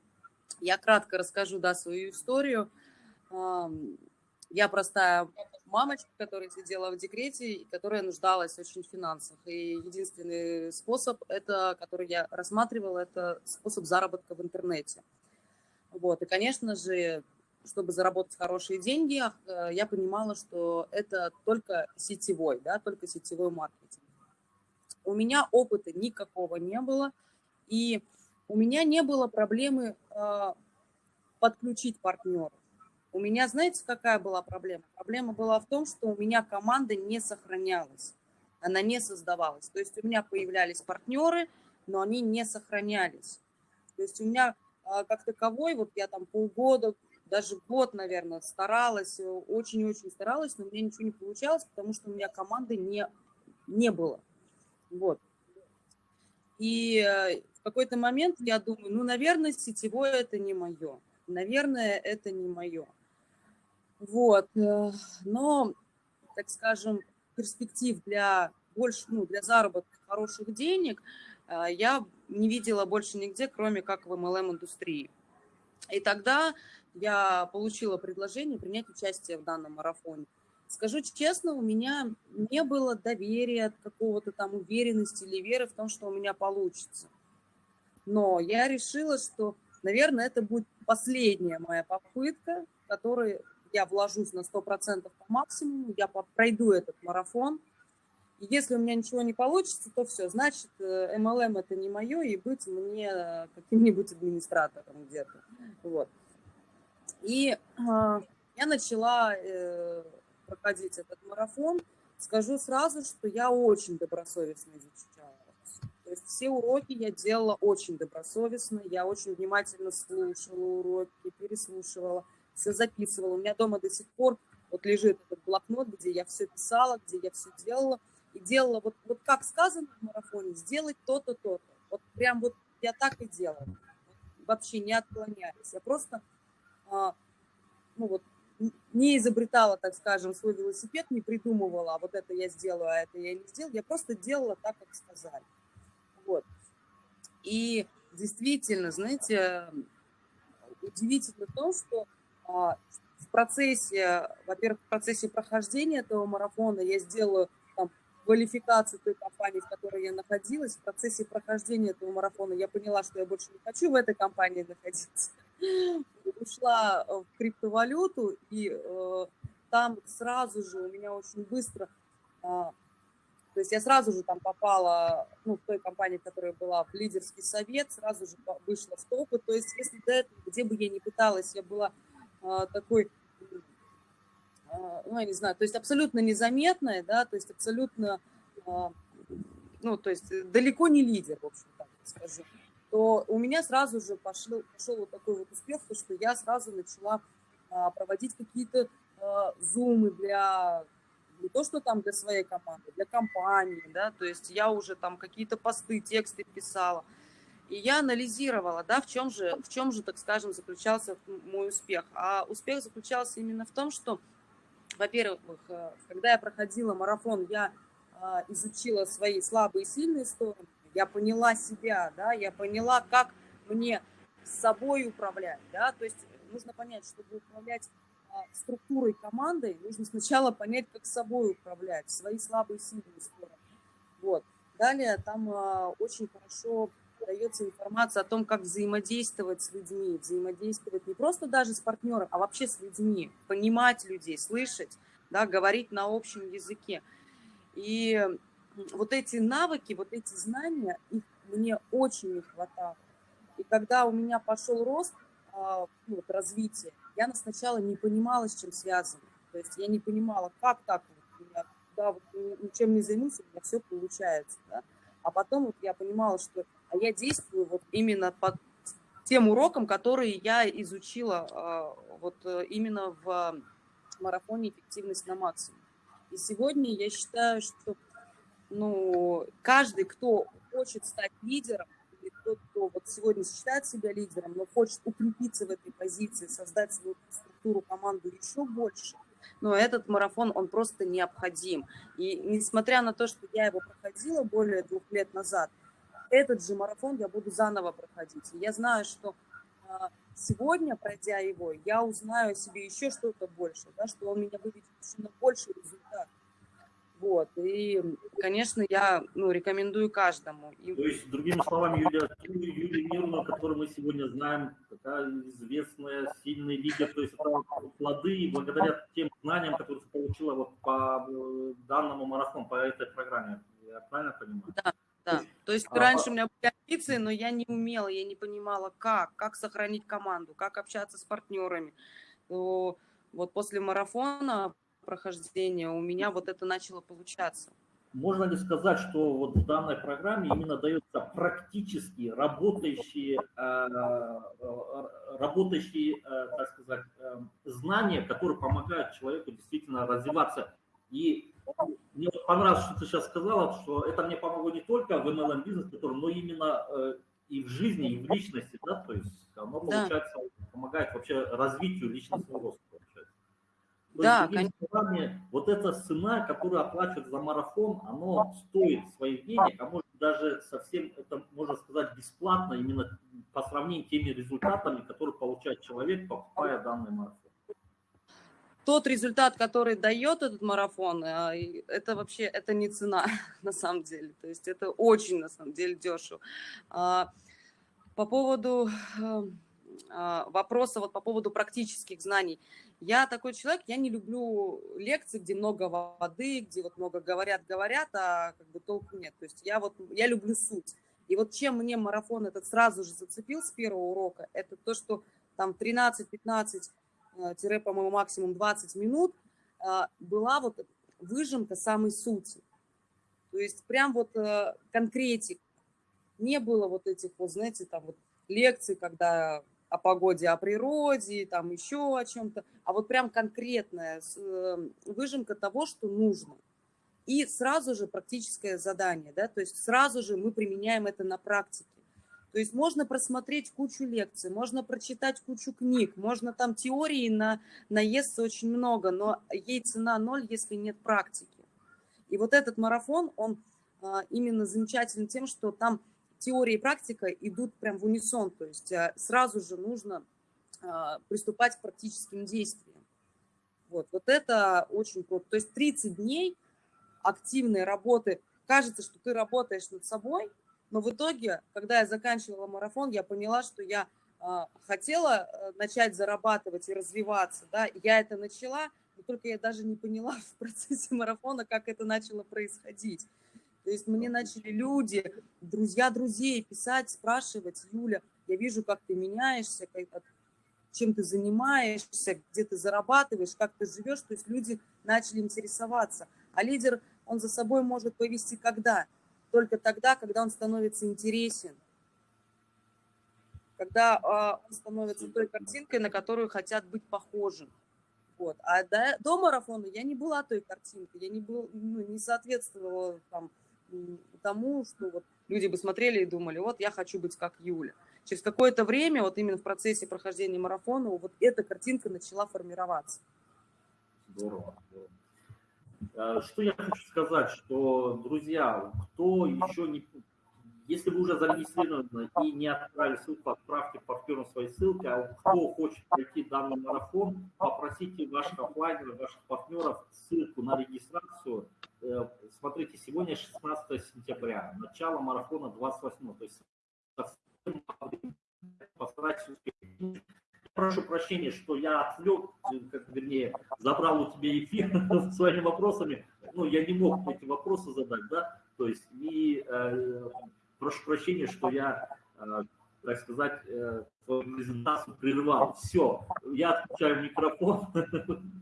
Я кратко расскажу да, свою историю. Я простая мамочка, которая сидела в декрете которая нуждалась очень в финансах. И единственный способ, это, который я рассматривала, это способ заработка в интернете. Вот. И, конечно же, чтобы заработать хорошие деньги, э, я понимала, что это только сетевой, да, только сетевой маркетинг. У меня опыта никакого не было, и у меня не было проблемы э, подключить партнеров. У меня, знаете, какая была проблема? Проблема была в том, что у меня команда не сохранялась. она не создавалась. То есть у меня появлялись партнеры, но они не сохранялись. То есть у меня а, как таковой, вот я там полгода, даже год, наверное, старалась, очень-очень старалась, но у меня ничего не получалось, потому что у меня команды не, не было. Вот. И э, в какой-то момент я думаю, ну, наверное, сетевое это не мое. Наверное, это не мое. Вот. Э, но, так скажем, перспектив для больше, ну, для заработка хороших денег э, я не видела больше нигде, кроме как в MLM-индустрии. И тогда я получила предложение принять участие в данном марафоне. Скажу честно, у меня не было доверия, какого-то там уверенности или веры в том, что у меня получится. Но я решила, что, наверное, это будет последняя моя попытка, в которой я вложусь на 100% по максимуму, я пройду этот марафон. И если у меня ничего не получится, то все, значит, MLM э, это не мое, и быть мне каким-нибудь администратором где-то. Вот. И э, я начала э, проходить этот марафон. Скажу сразу, что я очень добросовестно изучала. То есть все уроки я делала очень добросовестно, я очень внимательно слушала уроки, переслушивала, все записывала. У меня дома до сих пор вот лежит этот блокнот, где я все писала, где я все делала. И делала вот, вот как сказано в марафоне, сделать то-то, то-то. Вот прям вот я так и делала. Вообще не отклоняясь. Я просто а, ну вот, не изобретала, так скажем, свой велосипед, не придумывала, а вот это я сделаю, а это я не сделала. Я просто делала так, как сказали. Вот. И действительно, знаете, удивительно то, что а, в процессе, во-первых, в процессе прохождения этого марафона я сделала там, квалификацию той компании, в которой я находилась. В процессе прохождения этого марафона я поняла, что я больше не хочу в этой компании находиться [LAUGHS] ушла э, в криптовалюту, и э, там сразу же у меня очень быстро, э, то есть я сразу же там попала, ну, в той компании, которая была в лидерский совет, сразу же вышла в топы, то есть если до этого, где бы я ни пыталась, я была э, такой, ну, я не знаю, то есть абсолютно незаметная, да, то есть абсолютно, э, ну, то есть далеко не лидер, в общем, так скажу то у меня сразу же пошел, пошел вот такой вот успех, то что я сразу начала а, проводить какие-то зумы для не то, что там для своей команды, для компании, да, то есть я уже там какие-то посты, тексты писала. И я анализировала, да, в чем же, в чем же, так скажем, заключался мой успех. А успех заключался именно в том, что, во-первых, э, когда я проходила марафон, я а, изучила свои слабые и сильные стороны, я поняла себя, да, я поняла, как мне с собой управлять, да, то есть нужно понять, чтобы управлять а, структурой команды, нужно сначала понять, как с собой управлять, свои слабые и сильные стороны. Вот. Далее там а, очень хорошо дается информация о том, как взаимодействовать с людьми, взаимодействовать не просто даже с партнером, а вообще с людьми, понимать людей, слышать, да, говорить на общем языке. И вот эти навыки, вот эти знания, их мне очень не хватало. И когда у меня пошел рост, а, ну, вот, развитие, я сначала не понимала, с чем связано. То есть я не понимала, как так вот меня, да, вот ничем не займусь, у меня все получается. Да? А потом вот я понимала, что а я действую вот именно под тем уроком, которые я изучила а, вот э, именно в марафоне «Эффективность на максимум». И сегодня я считаю, что ну, каждый, кто хочет стать лидером, или тот, кто вот сегодня считает себя лидером, но хочет укрепиться в этой позиции, создать свою структуру, команду еще больше, но этот марафон, он просто необходим. И несмотря на то, что я его проходила более двух лет назад, этот же марафон я буду заново проходить. И я знаю, что а, сегодня, пройдя его, я узнаю о себе еще что-то больше, да, что он меня выведет еще на больший результат. Вот. И, конечно, я ну, рекомендую каждому. То есть, другими словами, Юлия, Юлия Мирова, которую мы сегодня знаем, такая известная, сильный лидер, то есть это плоды благодаря тем знаниям, которые ты получила вот по э, данному марафону, по этой программе. Я правильно понимаю? Да. Да, то есть а, раньше у меня были амбиции, но я не умела, я не понимала, как, как сохранить команду, как общаться с партнерами. То вот после марафона прохождения у меня вот это начало получаться. можно ли сказать, что вот в данной программе именно дается практически работающие, э, работающие, так сказать, знания, которые помогают человеку действительно развиваться. И мне понравилось, что ты сейчас сказала, что это мне помогло не только в MLM бизнес, но именно и в жизни, и в личности, да, то есть оно, получается, да. помогает вообще развитию личностного роста, получается. То да, есть, конечно. Словами, вот эта цена, которую оплачивают за марафон, оно стоит своих денег, а может даже совсем, это можно сказать, бесплатно, именно по сравнению с теми результатами, которые получает человек, покупая данный марафон тот результат, который дает этот марафон, э, это вообще это не цена [LAUGHS] на самом деле. То есть это очень на самом деле дешево. А, по поводу а, вопроса вот по поводу практических знаний. Я такой человек, я не люблю лекции, где много воды, где вот много говорят, говорят, а как бы толку нет. То есть я вот, я люблю суть. И вот чем мне марафон этот сразу же зацепил с первого урока, это то, что там 13-15 Э, тире, по-моему, максимум 20 минут, э, была вот выжимка самой сути. То есть прям вот э, конкретик. Не было вот этих вот, знаете, там вот лекций, когда о погоде, о природе, там еще о чем-то, а вот прям конкретная выжимка того, что нужно. И сразу же практическое задание, да, то есть сразу же мы применяем это на практике. То есть можно просмотреть кучу лекций, можно прочитать кучу книг, можно там теории на, наесться очень много, но ей цена ноль, если нет практики. И вот этот марафон, он а, именно замечателен тем, что там теория и практика идут прям в унисон, то есть а, сразу же нужно а, приступать к практическим действиям. Вот, вот это очень круто. То есть 30 дней активной работы. Кажется, что ты работаешь над собой, но в итоге, когда я заканчивала марафон, я поняла, что я а, хотела э, начать зарабатывать и развиваться, да, я это начала, но только я даже не поняла [LAUGHS] в процессе марафона, как это начало происходить. То есть мне начали люди, друзья друзей писать, спрашивать, Юля, я вижу, как ты меняешься, как, чем ты занимаешься, где ты зарабатываешь, как ты живешь. То есть люди начали интересоваться. А лидер, он за собой может повести когда? Только тогда, когда он становится интересен, когда э, он становится той картинкой, на которую хотят быть похожим. Вот. А до, до марафона я не была той картинкой, я не, был, ну, не соответствовала там, тому, что вот люди бы смотрели и думали, вот я хочу быть как Юля. Через какое-то время, вот именно в процессе прохождения марафона, вот эта картинка начала формироваться. Здорово. здорово. Э, что я хочу сказать, что, друзья, кто еще не... Если вы уже зарегистрированы и не отправили ссылку, отправьте партнерам свои ссылки, а кто хочет пройти данный марафон, попросите ваших офлайнеров, ваших партнеров ссылку на регистрацию. Э, смотрите, сегодня 16 сентября, начало марафона 28, то есть постарайтесь успеть прошу прощения, что я отвлек, как, вернее, забрал у тебя эфир [LAUGHS] своими вопросами. Ну, я не мог эти вопросы задать, да, то есть, и э, прошу прощения, что я, э, так сказать, э, твою презентацию прервал. Все, я отключаю микрофон. [LAUGHS]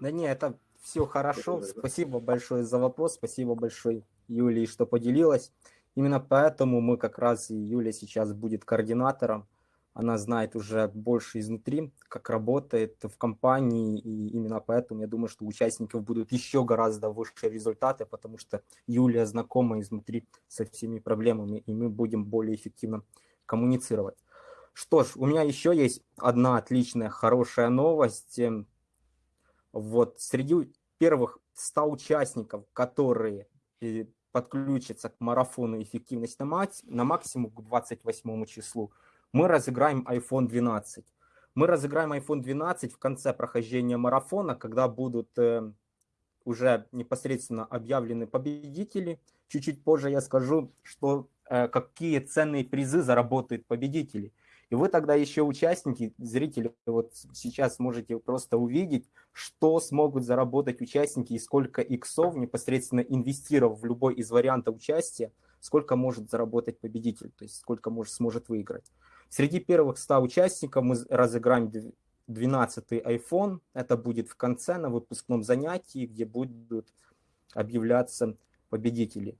Да не, это все хорошо. Спасибо большое за вопрос, спасибо большое, Юлии, что поделилась. Именно поэтому мы как раз, и Юля сейчас будет координатором она знает уже больше изнутри, как работает в компании, и именно поэтому я думаю, что у участников будут еще гораздо выше результаты, потому что Юлия знакома изнутри со всеми проблемами, и мы будем более эффективно коммуницировать. Что ж, у меня еще есть одна отличная, хорошая новость. Вот среди первых 100 участников, которые э, подключатся к марафону эффективность на максимум к 28 числу, мы разыграем iPhone 12. Мы разыграем iPhone 12 в конце прохождения марафона, когда будут э, уже непосредственно объявлены победители. Чуть-чуть позже я скажу, что э, какие ценные призы заработают победители. И вы тогда еще участники, зрители, вот сейчас можете просто увидеть, что смогут заработать участники и сколько иксов непосредственно инвестировав в любой из вариантов участия, сколько может заработать победитель, то есть сколько может, сможет выиграть. Среди первых 100 участников мы разыграем 12 iPhone. Это будет в конце на выпускном занятии, где будут объявляться победителей.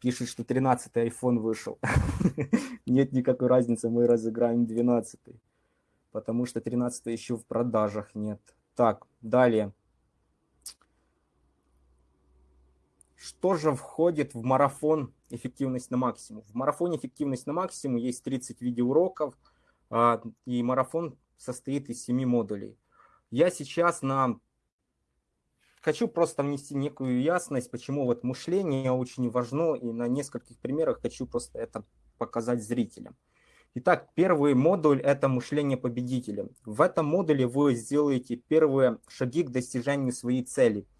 Пишет, что 13-й iPhone вышел. [LAUGHS] Нет никакой разницы, мы разыграем 12-й. Потому что 13 еще в продажах нет. Так, далее. Что же входит в марафон эффективность на максимум? В марафоне эффективность на максимум есть 30 видеоуроков, а, и марафон состоит из 7 модулей. Я сейчас на... Хочу просто внести некую ясность, почему вот мышление очень важно, и на нескольких примерах хочу просто это показать зрителям. Итак, первый модуль – это мышление победителя. В этом модуле вы сделаете первые шаги к достижению своей цели –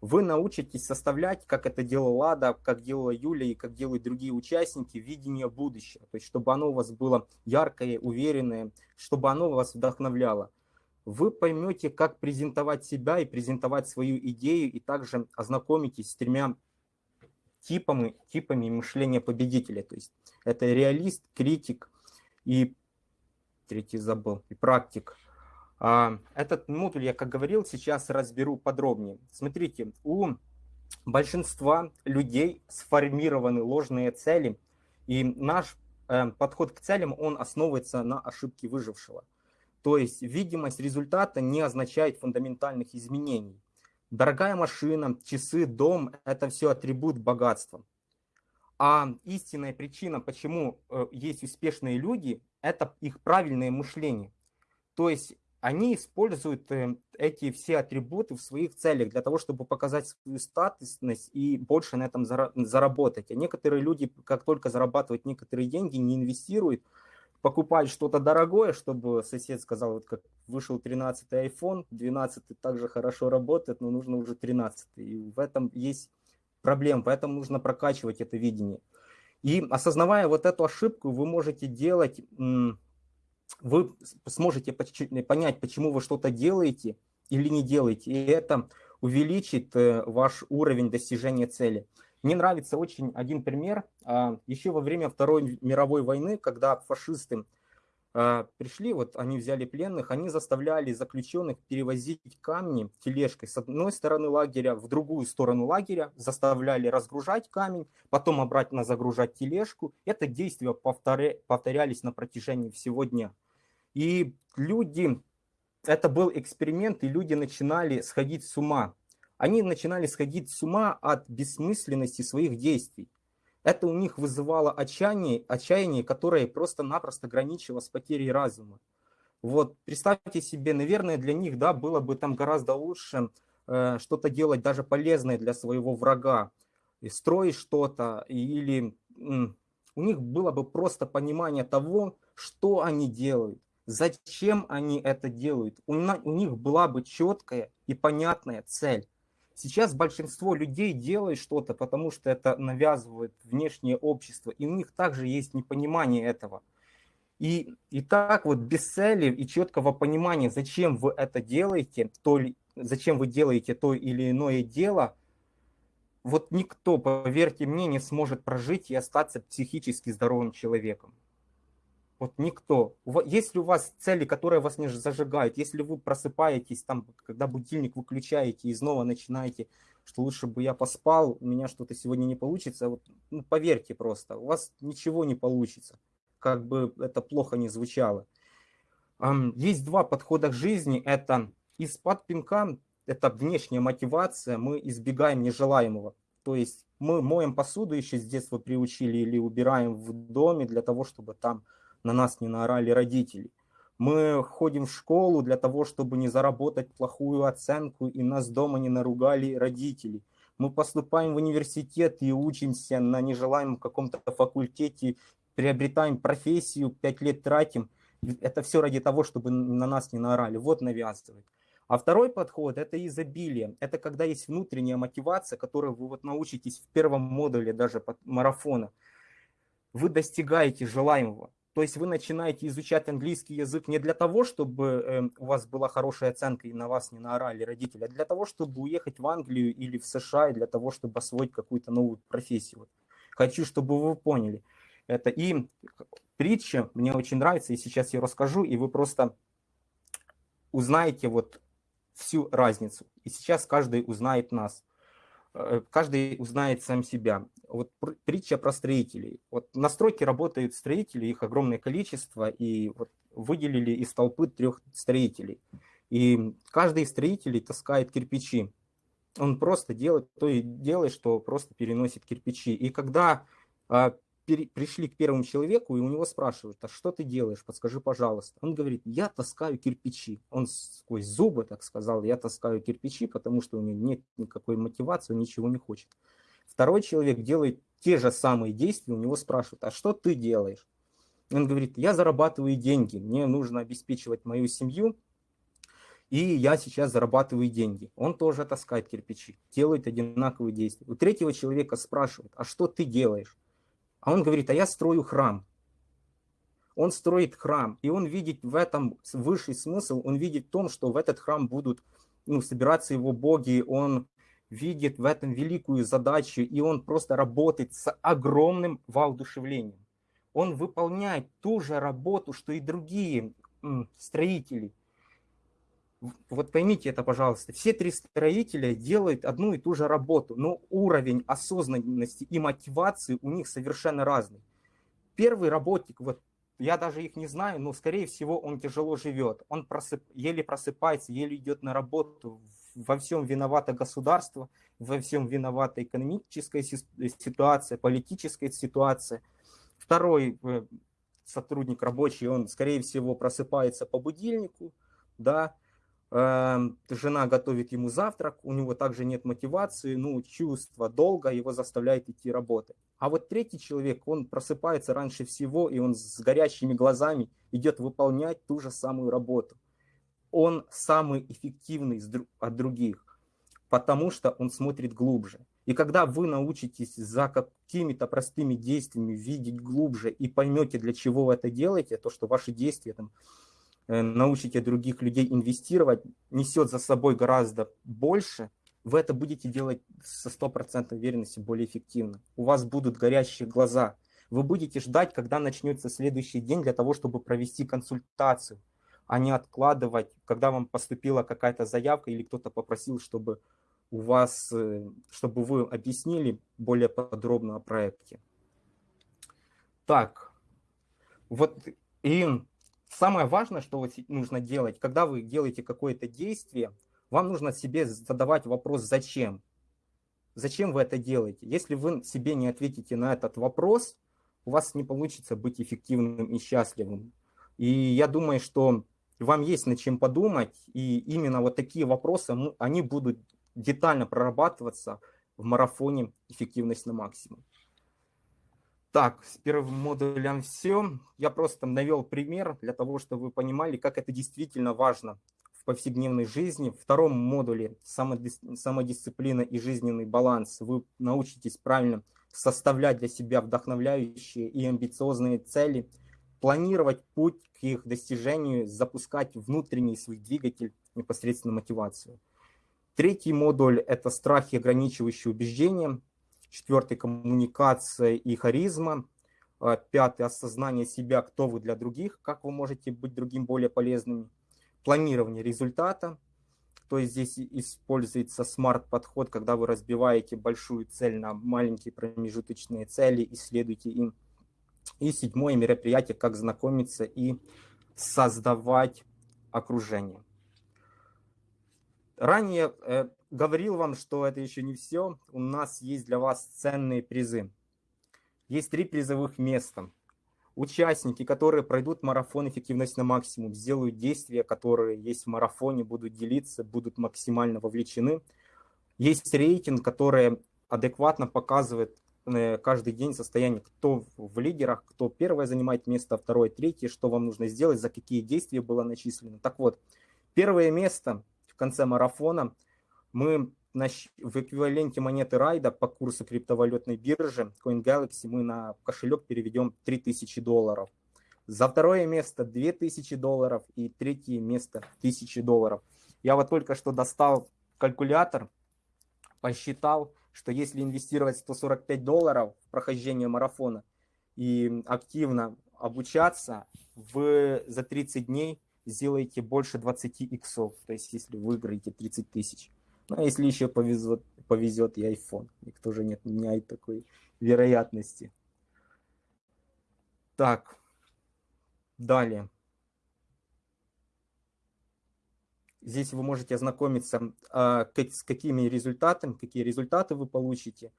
вы научитесь составлять, как это делала Лада, как делала Юля и как делают другие участники, видение будущего. То есть, чтобы оно у вас было яркое, уверенное, чтобы оно вас вдохновляло. Вы поймете, как презентовать себя и презентовать свою идею, и также ознакомитесь с тремя типами, типами мышления победителя. То есть, это реалист, критик и, третий забыл, и практик. А, этот модуль я, как говорил, сейчас разберу подробнее. Смотрите, у большинства людей сформированы ложные цели, и наш э, подход к целям, он основывается на ошибке выжившего. То есть видимость результата не означает фундаментальных изменений. Дорогая машина, часы, дом – это все атрибут богатства. А истинная причина, почему э, есть успешные люди, это их правильное мышление. То есть они используют э, эти все атрибуты в своих целях для того, чтобы показать свою статусность и больше на этом заработать. А некоторые люди, как только зарабатывают некоторые деньги, не инвестируют, покупают что-то дорогое, чтобы сосед сказал, вот как вышел 13 iPhone, 12 также хорошо работает, но нужно уже 13. И в этом есть проблема, поэтому нужно прокачивать это видение. И осознавая вот эту ошибку, вы можете делать вы сможете понять, почему вы что-то делаете или не делаете, и это увеличит э, ваш уровень достижения цели. Мне нравится очень один пример. А, Еще во время Второй мировой войны, когда фашисты пришли, вот они взяли пленных, они заставляли заключенных перевозить камни тележкой с одной стороны лагеря в другую сторону лагеря, заставляли разгружать камень, потом обратно загружать тележку. Это действия повторялись на протяжении всего дня. И люди, это был эксперимент, и люди начинали сходить с ума. Они начинали сходить с ума от бессмысленности своих действий. Это у них вызывало отчаяние, отчаяние которое просто-напросто граничило с потерей разума. Вот, представьте себе, наверное, для них, да, было бы там гораздо лучше э, что-то делать даже полезное для своего врага, и строить что-то, или э, у них было бы просто понимание того, что они делают, зачем они это делают. У, у них была бы четкая и понятная цель. Сейчас большинство людей делает что-то, потому что это навязывает внешнее общество, и у них также есть непонимание этого. И, и так вот без цели и четкого понимания, зачем вы это делаете, то, зачем вы делаете то или иное дело, вот никто, поверьте мне, не сможет прожить и остаться психически здоровым человеком. Вот никто. Если у вас цели, которые вас не зажигают, если вы просыпаетесь, там, когда будильник выключаете и снова начинаете, что лучше бы я поспал, у меня что-то сегодня не получится, вот, ну, поверьте просто, у вас ничего не получится, как бы это плохо не звучало. Есть два подхода к жизни. Это из-под пинка, это внешняя мотивация, мы избегаем нежелаемого. То есть мы моем посуду еще с детства приучили или убираем в доме для того, чтобы там на нас не наорали родители. Мы ходим в школу для того, чтобы не заработать плохую оценку, и нас дома не наругали родители. Мы поступаем в университет и учимся на нежелаемом каком-то факультете, приобретаем профессию, пять лет тратим. Это все ради того, чтобы на нас не наорали. Вот навязывает. А второй подход – это изобилие. Это когда есть внутренняя мотивация, которую вы вот научитесь в первом модуле даже марафона. Вы достигаете желаемого. То есть вы начинаете изучать английский язык не для того, чтобы эм, у вас была хорошая оценка и на вас не наорали родители, а для того, чтобы уехать в Англию или в США, и для того, чтобы освоить какую-то новую профессию. Хочу, чтобы вы поняли это. И притча мне очень нравится, и сейчас я расскажу, и вы просто узнаете вот всю разницу. И сейчас каждый узнает нас. Э, каждый узнает сам себя. Вот притча про строителей. Вот на стройке работают строители, их огромное количество, и вот выделили из толпы трех строителей. И каждый из строителей таскает кирпичи. Он просто делает то и делает, что просто переносит кирпичи. И когда а, пришли к первому человеку, и у него спрашивают, а что ты делаешь, подскажи, пожалуйста. Он говорит, я таскаю кирпичи. Он сквозь зубы так сказал, я таскаю кирпичи, потому что у него нет никакой мотивации, он ничего не хочет. Второй человек делает те же самые действия, у него спрашивают, а что ты делаешь? Он говорит, я зарабатываю деньги, мне нужно обеспечивать мою семью, и я сейчас зарабатываю деньги. Он тоже таскает кирпичи, делает одинаковые действия. У третьего человека спрашивают, а что ты делаешь? А он говорит, а я строю храм. Он строит храм, и он видит в этом высший смысл, он видит в том, что в этот храм будут ну, собираться его боги, он видит в этом великую задачу, и он просто работает с огромным воодушевлением. Он выполняет ту же работу, что и другие строители – вот поймите это, пожалуйста, все три строителя делают одну и ту же работу, но уровень осознанности и мотивации у них совершенно разный. Первый работник, вот я даже их не знаю, но скорее всего он тяжело живет, он просып, еле просыпается, еле идет на работу, во всем виновато государство, во всем виновата экономическая ситуация, политическая ситуация. Второй э, сотрудник рабочий, он скорее всего просыпается по будильнику, да, жена готовит ему завтрак, у него также нет мотивации, ну, чувство долга его заставляет идти работать. А вот третий человек, он просыпается раньше всего, и он с горящими глазами идет выполнять ту же самую работу. Он самый эффективный от других, потому что он смотрит глубже. И когда вы научитесь за какими-то простыми действиями видеть глубже и поймете, для чего вы это делаете, то, что ваши действия там, научите других людей инвестировать, несет за собой гораздо больше, вы это будете делать со стопроцентной уверенностью более эффективно. У вас будут горящие глаза. Вы будете ждать, когда начнется следующий день для того, чтобы провести консультацию, а не откладывать, когда вам поступила какая-то заявка или кто-то попросил, чтобы у вас, э, чтобы вы объяснили более подробно о проекте. Так, вот и Самое важное, что нужно делать, когда вы делаете какое-то действие, вам нужно себе задавать вопрос «зачем?». Зачем вы это делаете? Если вы себе не ответите на этот вопрос, у вас не получится быть эффективным и счастливым. И я думаю, что вам есть над чем подумать, и именно вот такие вопросы, они будут детально прорабатываться в марафоне «Эффективность на максимум». Так, с первым модулем все. Я просто навел пример для того, чтобы вы понимали, как это действительно важно в повседневной жизни. В втором модуле самодисциплина и жизненный баланс. Вы научитесь правильно составлять для себя вдохновляющие и амбициозные цели, планировать путь к их достижению, запускать внутренний свой двигатель, непосредственно мотивацию. Третий модуль – это страхи, ограничивающие убеждения – четвертый – коммуникация и харизма, а, пятый – осознание себя, кто вы для других, как вы можете быть другим более полезным, планирование результата, то есть здесь используется смарт-подход, когда вы разбиваете большую цель на маленькие промежуточные цели и следуете им. И седьмое мероприятие, как знакомиться и создавать окружение. Ранее э, говорил вам, что это еще не все. У нас есть для вас ценные призы. Есть три призовых места. Участники, которые пройдут марафон «Эффективность на максимум», сделают действия, которые есть в марафоне, будут делиться, будут максимально вовлечены. Есть рейтинг, который адекватно показывает э, каждый день состояние, кто в лидерах, кто первое занимает место, второе, третье, что вам нужно сделать, за какие действия было начислено. Так вот, первое место в конце марафона – мы в эквиваленте монеты райда по курсу криптовалютной биржи CoinGalaxy мы на кошелек переведем 3000 долларов. За второе место 2000 долларов и третье место 1000 долларов. Я вот только что достал калькулятор, посчитал, что если инвестировать 145 долларов в прохождение марафона и активно обучаться, вы за 30 дней сделаете больше 20 иксов, то есть если выиграете 30 тысяч. Ну, а если еще повезет, повезет и iPhone. Никто же не отменяет такой вероятности. Так, далее. Здесь вы можете ознакомиться а, с какими результатами, какие результаты вы получите.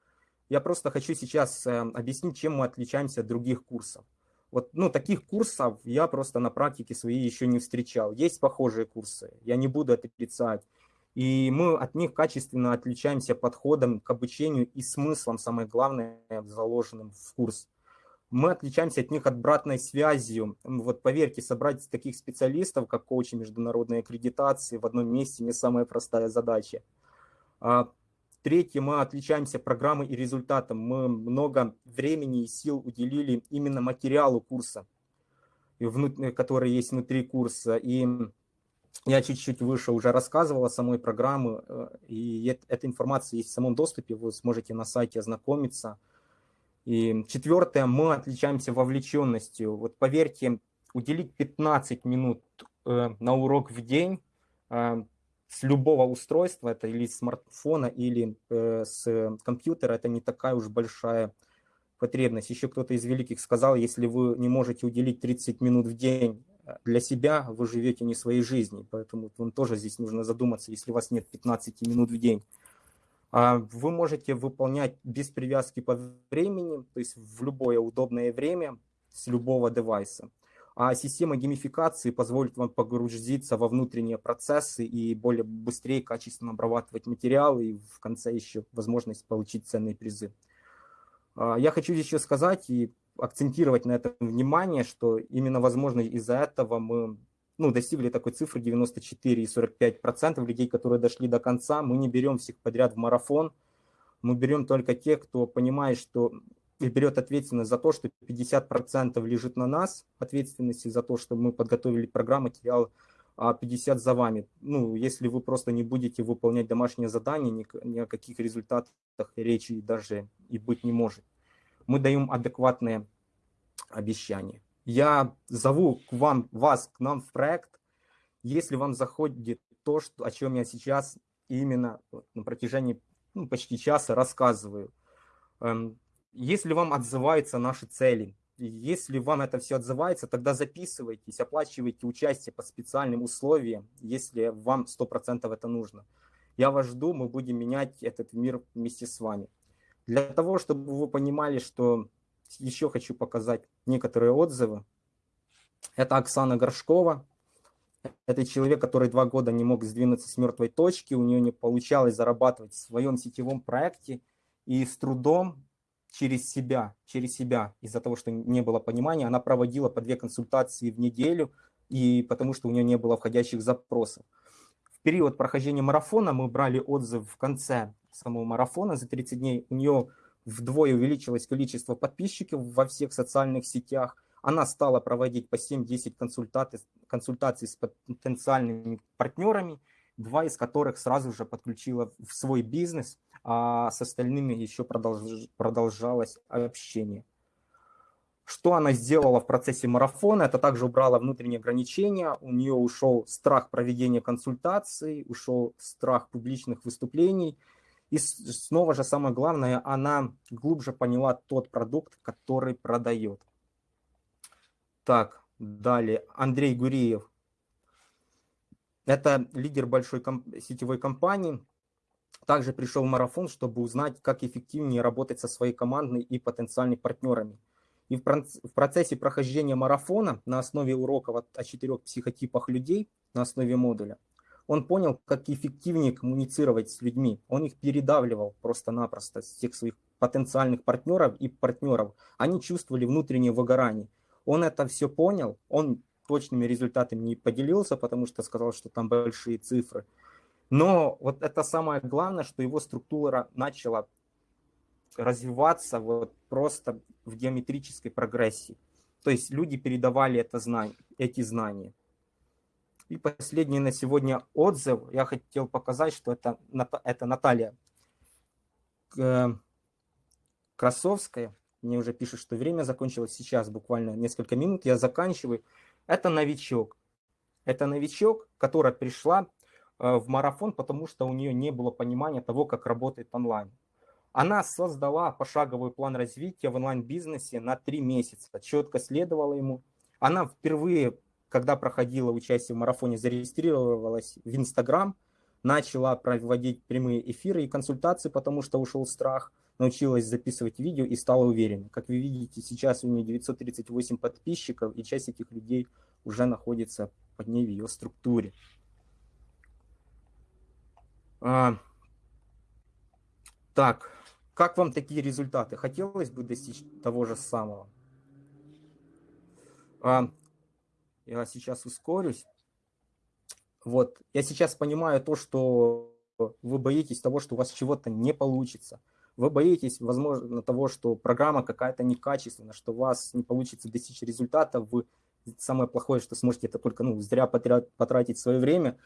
Я просто хочу сейчас э, объяснить, чем мы отличаемся от других курсов. Вот, ну, таких курсов я просто на практике своей еще не встречал. Есть похожие курсы, я не буду отрицать. И мы от них качественно отличаемся подходом к обучению и смыслом, самое главное, заложенным в курс мы отличаемся от них обратной связью. Вот поверьте, собрать таких специалистов, как коучи международной аккредитации, в одном месте не самая простая задача. А, третье, мы отличаемся программой и результатом. Мы много времени и сил уделили именно материалу курса, который есть внутри курса. И я чуть-чуть выше уже рассказывал о самой программе, э, и эта информация есть в самом доступе, вы сможете на сайте ознакомиться. И четвертое, мы отличаемся вовлеченностью. Вот поверьте, уделить 15 минут э, на урок в день э, с любого устройства, это или смартфона, или с компьютера, это не такая уж большая потребность. Еще кто-то из великих сказал, если вы не можете уделить 30 минут в день для себя, вы живете не своей жизнью. Поэтому вам тоже здесь нужно задуматься, если у вас нет 15 минут в день. А, вы можете выполнять без привязки по времени, то есть в любое удобное время с любого девайса. А система геймификации позволит вам погрузиться во внутренние процессы и более быстрее, качественно обрабатывать материалы и в конце еще возможность получить ценные призы. А, я хочу еще сказать и акцентировать на этом внимание, что именно, возможно, из-за этого мы ну, достигли такой цифры 94 и 45 процентов людей, которые дошли до конца. Мы не берем всех подряд в марафон, мы берем только тех, кто понимает, что и берет ответственность за то, что 50 процентов лежит на нас, ответственности за то, что мы подготовили программу, материал, а 50 за вами. Ну, если вы просто не будете выполнять домашнее задание, ни, ни о каких результатах речи даже и быть не может. Мы даем адекватные обещания я зову к вам, вас к нам в проект, если вам заходит то, что, о чем я сейчас именно на протяжении ну, почти часа рассказываю. Эм, если вам отзываются наши цели, если вам это все отзывается, тогда записывайтесь, оплачивайте участие по специальным условиям, если вам 100% это нужно. Я вас жду, мы будем менять этот мир вместе с вами. Для того, чтобы вы понимали, что еще хочу показать некоторые отзывы. Это Оксана Горшкова. Это человек, который два года не мог сдвинуться с мертвой точки, у нее не получалось зарабатывать в своем сетевом проекте, и с трудом через себя, через себя, из-за того, что не было понимания, она проводила по две консультации в неделю, и потому что у нее не было входящих запросов. В период прохождения марафона мы брали отзыв в конце самого марафона за 30 дней. У нее вдвое увеличилось количество подписчиков во всех социальных сетях. Она стала проводить по 7-10 консультаций, консультаций с потенциальными партнерами, два из которых сразу же подключила в свой бизнес, а с остальными еще продолж, продолжалось общение. Что она сделала в процессе марафона? Это также убрала внутренние ограничения, у нее ушел страх проведения консультаций, ушел страх публичных выступлений – и снова же самое главное, она глубже поняла тот продукт, который продает. Так, далее. Андрей Гуриев. Это лидер большой комп сетевой компании. Также пришел в марафон, чтобы узнать, как эффективнее работать со своей командой и потенциальными партнерами. И в процессе прохождения марафона на основе уроков о четырех психотипах людей, на основе модуля, он понял, как эффективнее коммуницировать с людьми. Он их передавливал просто-напросто, всех своих потенциальных партнеров и партнеров. Они чувствовали внутреннее выгорание. Он это все понял, он точными результатами не поделился, потому что сказал, что там большие цифры. Но вот это самое главное, что его структура начала развиваться вот просто в геометрической прогрессии. То есть люди передавали это знание, эти знания. И последний на сегодня отзыв. Я хотел показать, что это, это Наталья э, Красовская. Мне уже пишут, что время закончилось сейчас, буквально несколько минут. Я заканчиваю. Это новичок. Это новичок, которая пришла в марафон, потому что у нее не было понимания того, как работает онлайн. Она создала пошаговый план развития в онлайн-бизнесе на три месяца, четко следовала ему. Она впервые, когда проходила участие в марафоне, зарегистрировалась в Инстаграм, начала проводить прямые эфиры и консультации, потому что ушел страх, научилась записывать видео и стала уверенной. Как вы видите, сейчас у нее 938 подписчиков, и часть этих людей уже находится под ней в ее структуре. А, так, как вам такие результаты? Хотелось бы достичь того же самого? А, я сейчас ускорюсь. Вот, я сейчас понимаю то, что вы боитесь того, что у вас чего-то не получится. Вы боитесь, возможно, того, что программа какая-то некачественная, что у вас не получится достичь результата. Вы самое плохое, что сможете это только ну, зря потратить свое время.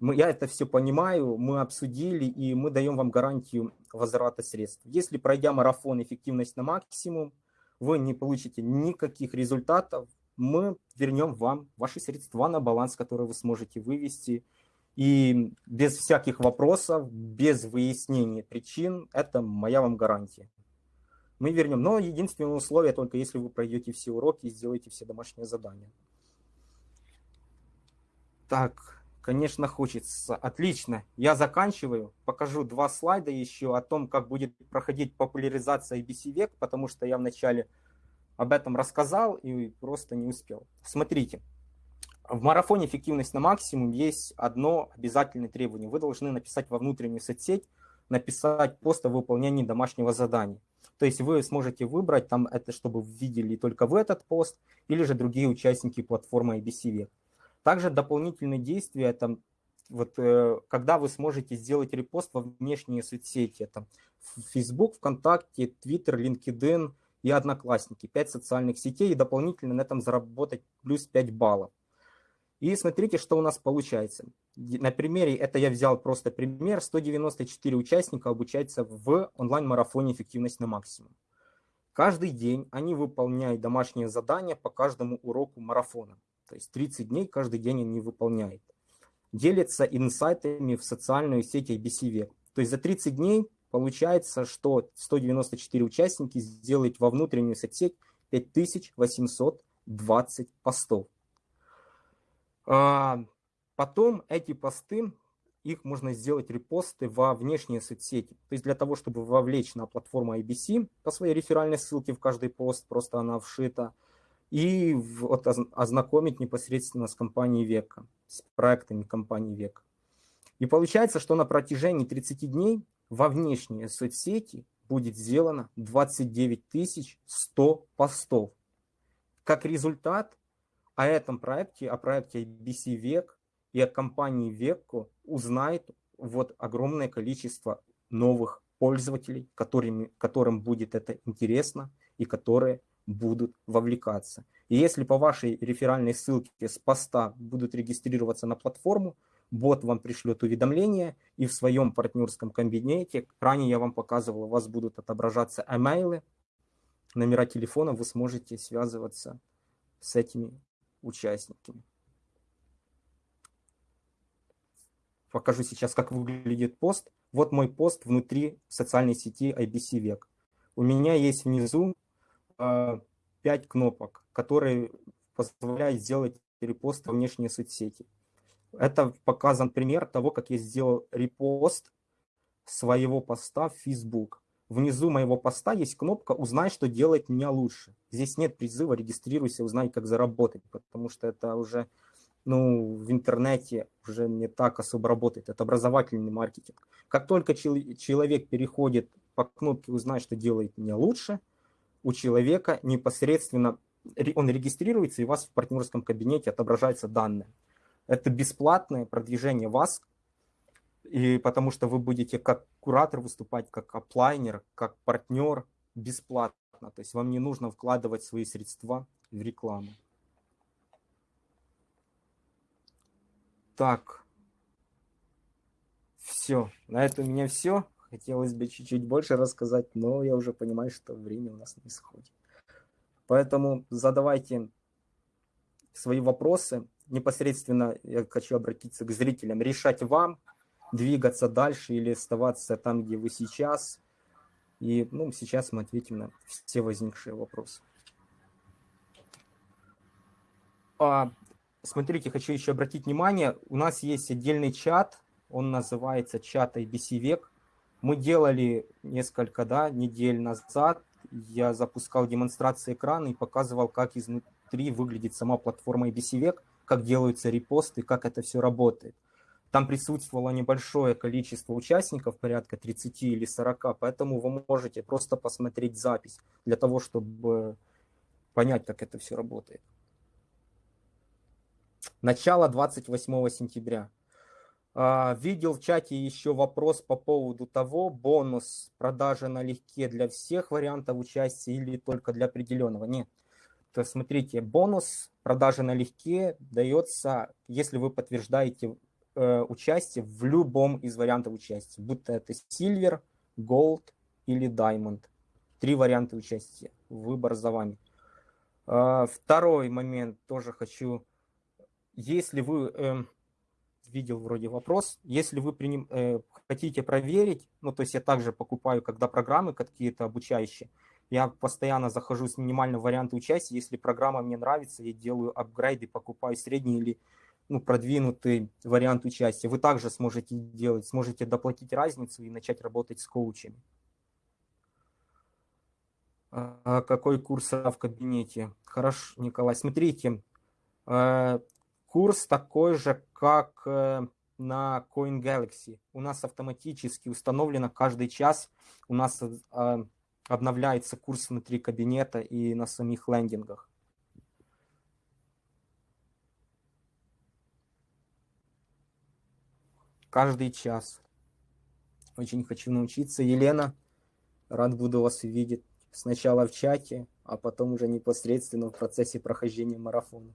Мы, я это все понимаю, мы обсудили, и мы даем вам гарантию возврата средств. Если пройдя марафон эффективность на максимум, вы не получите никаких результатов, мы вернем вам ваши средства на баланс, который вы сможете вывести. И без всяких вопросов, без выяснения причин, это моя вам гарантия. Мы вернем. Но единственное условие только если вы пройдете все уроки и сделаете все домашние задания. Так, конечно, хочется. Отлично. Я заканчиваю. Покажу два слайда еще о том, как будет проходить популяризация IBC век, потому что я вначале об этом рассказал и просто не успел. Смотрите, в марафоне «Эффективность на максимум» есть одно обязательное требование. Вы должны написать во внутреннюю соцсеть, написать пост о выполнении домашнего задания. То есть вы сможете выбрать, там это чтобы видели только в этот пост, или же другие участники платформы IBCV. Также дополнительные действия, это вот, э, когда вы сможете сделать репост во внешние соцсети, это Facebook, ВКонтакте, Twitter, LinkedIn – и Одноклассники, 5 социальных сетей, и дополнительно на этом заработать плюс 5 баллов. И смотрите, что у нас получается. На примере, это я взял просто пример, 194 участника обучаются в онлайн-марафоне «Эффективность на максимум». Каждый день они выполняют домашние задания по каждому уроку марафона. То есть 30 дней каждый день они выполняют. Делятся инсайтами в социальную сеть IBC То есть за 30 дней Получается, что 194 участники сделают во внутреннюю соцсеть 5820 постов. А, потом эти посты, их можно сделать репосты во внешние соцсети. То есть для того, чтобы вовлечь на платформу IBC по своей реферальной ссылке в каждый пост, просто она вшита, и вот ознакомить непосредственно с компанией Века, с проектами компании Века. И получается, что на протяжении 30 дней во внешние соцсети будет сделано 29 100 постов. Как результат, о этом проекте, о проекте IBC Век и о компании Векко узнает вот огромное количество новых пользователей, которыми, которым будет это интересно и которые будут вовлекаться. И если по вашей реферальной ссылке с поста будут регистрироваться на платформу, бот вам пришлет уведомление, и в своем партнерском кабинете, ранее я вам показывал, у вас будут отображаться эмейлы, номера телефона, вы сможете связываться с этими участниками. Покажу сейчас, как выглядит пост. Вот мой пост внутри социальной сети IBC Век. У меня есть внизу э, 5 кнопок, которые позволяют сделать репост во внешние соцсети. Это показан пример того, как я сделал репост своего поста в Facebook. Внизу моего поста есть кнопка «Узнай, что делать меня лучше». Здесь нет призыва «Регистрируйся, узнай, как заработать», потому что это уже ну, в интернете уже не так особо работает. Это образовательный маркетинг. Как только человек переходит по кнопке «Узнай, что делает меня лучше», у человека непосредственно он регистрируется, и у вас в партнерском кабинете отображаются данные. Это бесплатное продвижение вас, и потому что вы будете как куратор выступать, как оплайнер, как партнер бесплатно. То есть вам не нужно вкладывать свои средства в рекламу. Так, все. На этом у меня все. Хотелось бы чуть-чуть больше рассказать, но я уже понимаю, что время у нас не сходит. Поэтому задавайте свои вопросы. Непосредственно я хочу обратиться к зрителям, решать вам, двигаться дальше или оставаться там, где вы сейчас. И ну, сейчас мы ответим на все возникшие вопросы. А, смотрите, хочу еще обратить внимание, у нас есть отдельный чат, он называется чат IBC Век. Мы делали несколько да, недель назад, я запускал демонстрации экрана и показывал, как изнутри выглядит сама платформа IBC Век, как делаются репосты, как это все работает. Там присутствовало небольшое количество участников, порядка 30 или 40, поэтому вы можете просто посмотреть запись для того, чтобы понять, как это все работает. Начало 28 сентября. А, видел в чате еще вопрос по поводу того, бонус продажи налегке для всех вариантов участия или только для определенного. Нет. То смотрите, бонус продажи налегке дается, если вы подтверждаете э, участие в любом из вариантов участия, будто это Silver, Gold или Diamond. Три варианта участия. Выбор за вами. Э, второй момент тоже хочу. Если вы... Э, видел вроде вопрос. Если вы приним, э, хотите проверить, ну, то есть я также покупаю, когда программы какие-то обучающие, я постоянно захожу с минимального варианта участия. Если программа мне нравится, я делаю апгрейды, покупаю средний или ну, продвинутый вариант участия. Вы также сможете делать, сможете доплатить разницу и начать работать с коучами. А какой курс в кабинете? Хорошо, Николай. Смотрите, э, Курс такой же, как э, на CoinGalaxy. У нас автоматически установлено каждый час, у нас э, обновляется курс внутри кабинета и на самих лендингах. Каждый час. Очень хочу научиться. Елена, рад буду вас увидеть сначала в чате, а потом уже непосредственно в процессе прохождения марафона.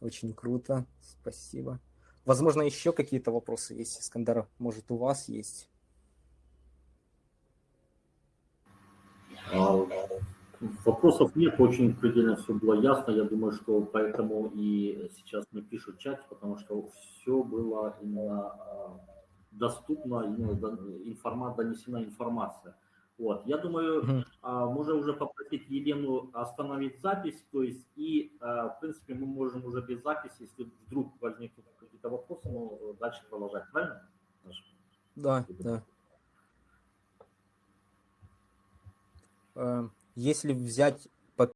Очень круто. Спасибо. Возможно, еще какие-то вопросы есть, Искандер? Может, у вас есть? Вопросов нет, очень предельно все было ясно. Я думаю, что поэтому и сейчас мне пишут в чате, потому что все было именно а, доступно, именно информация, донесена информация. Вот, я думаю, а, можно уже попросить Елену остановить запись, то есть и, а, в принципе, мы можем уже без записи, если вдруг возникнут какие-то вопросы, ну, дальше продолжать, правильно? Да, да. Если взять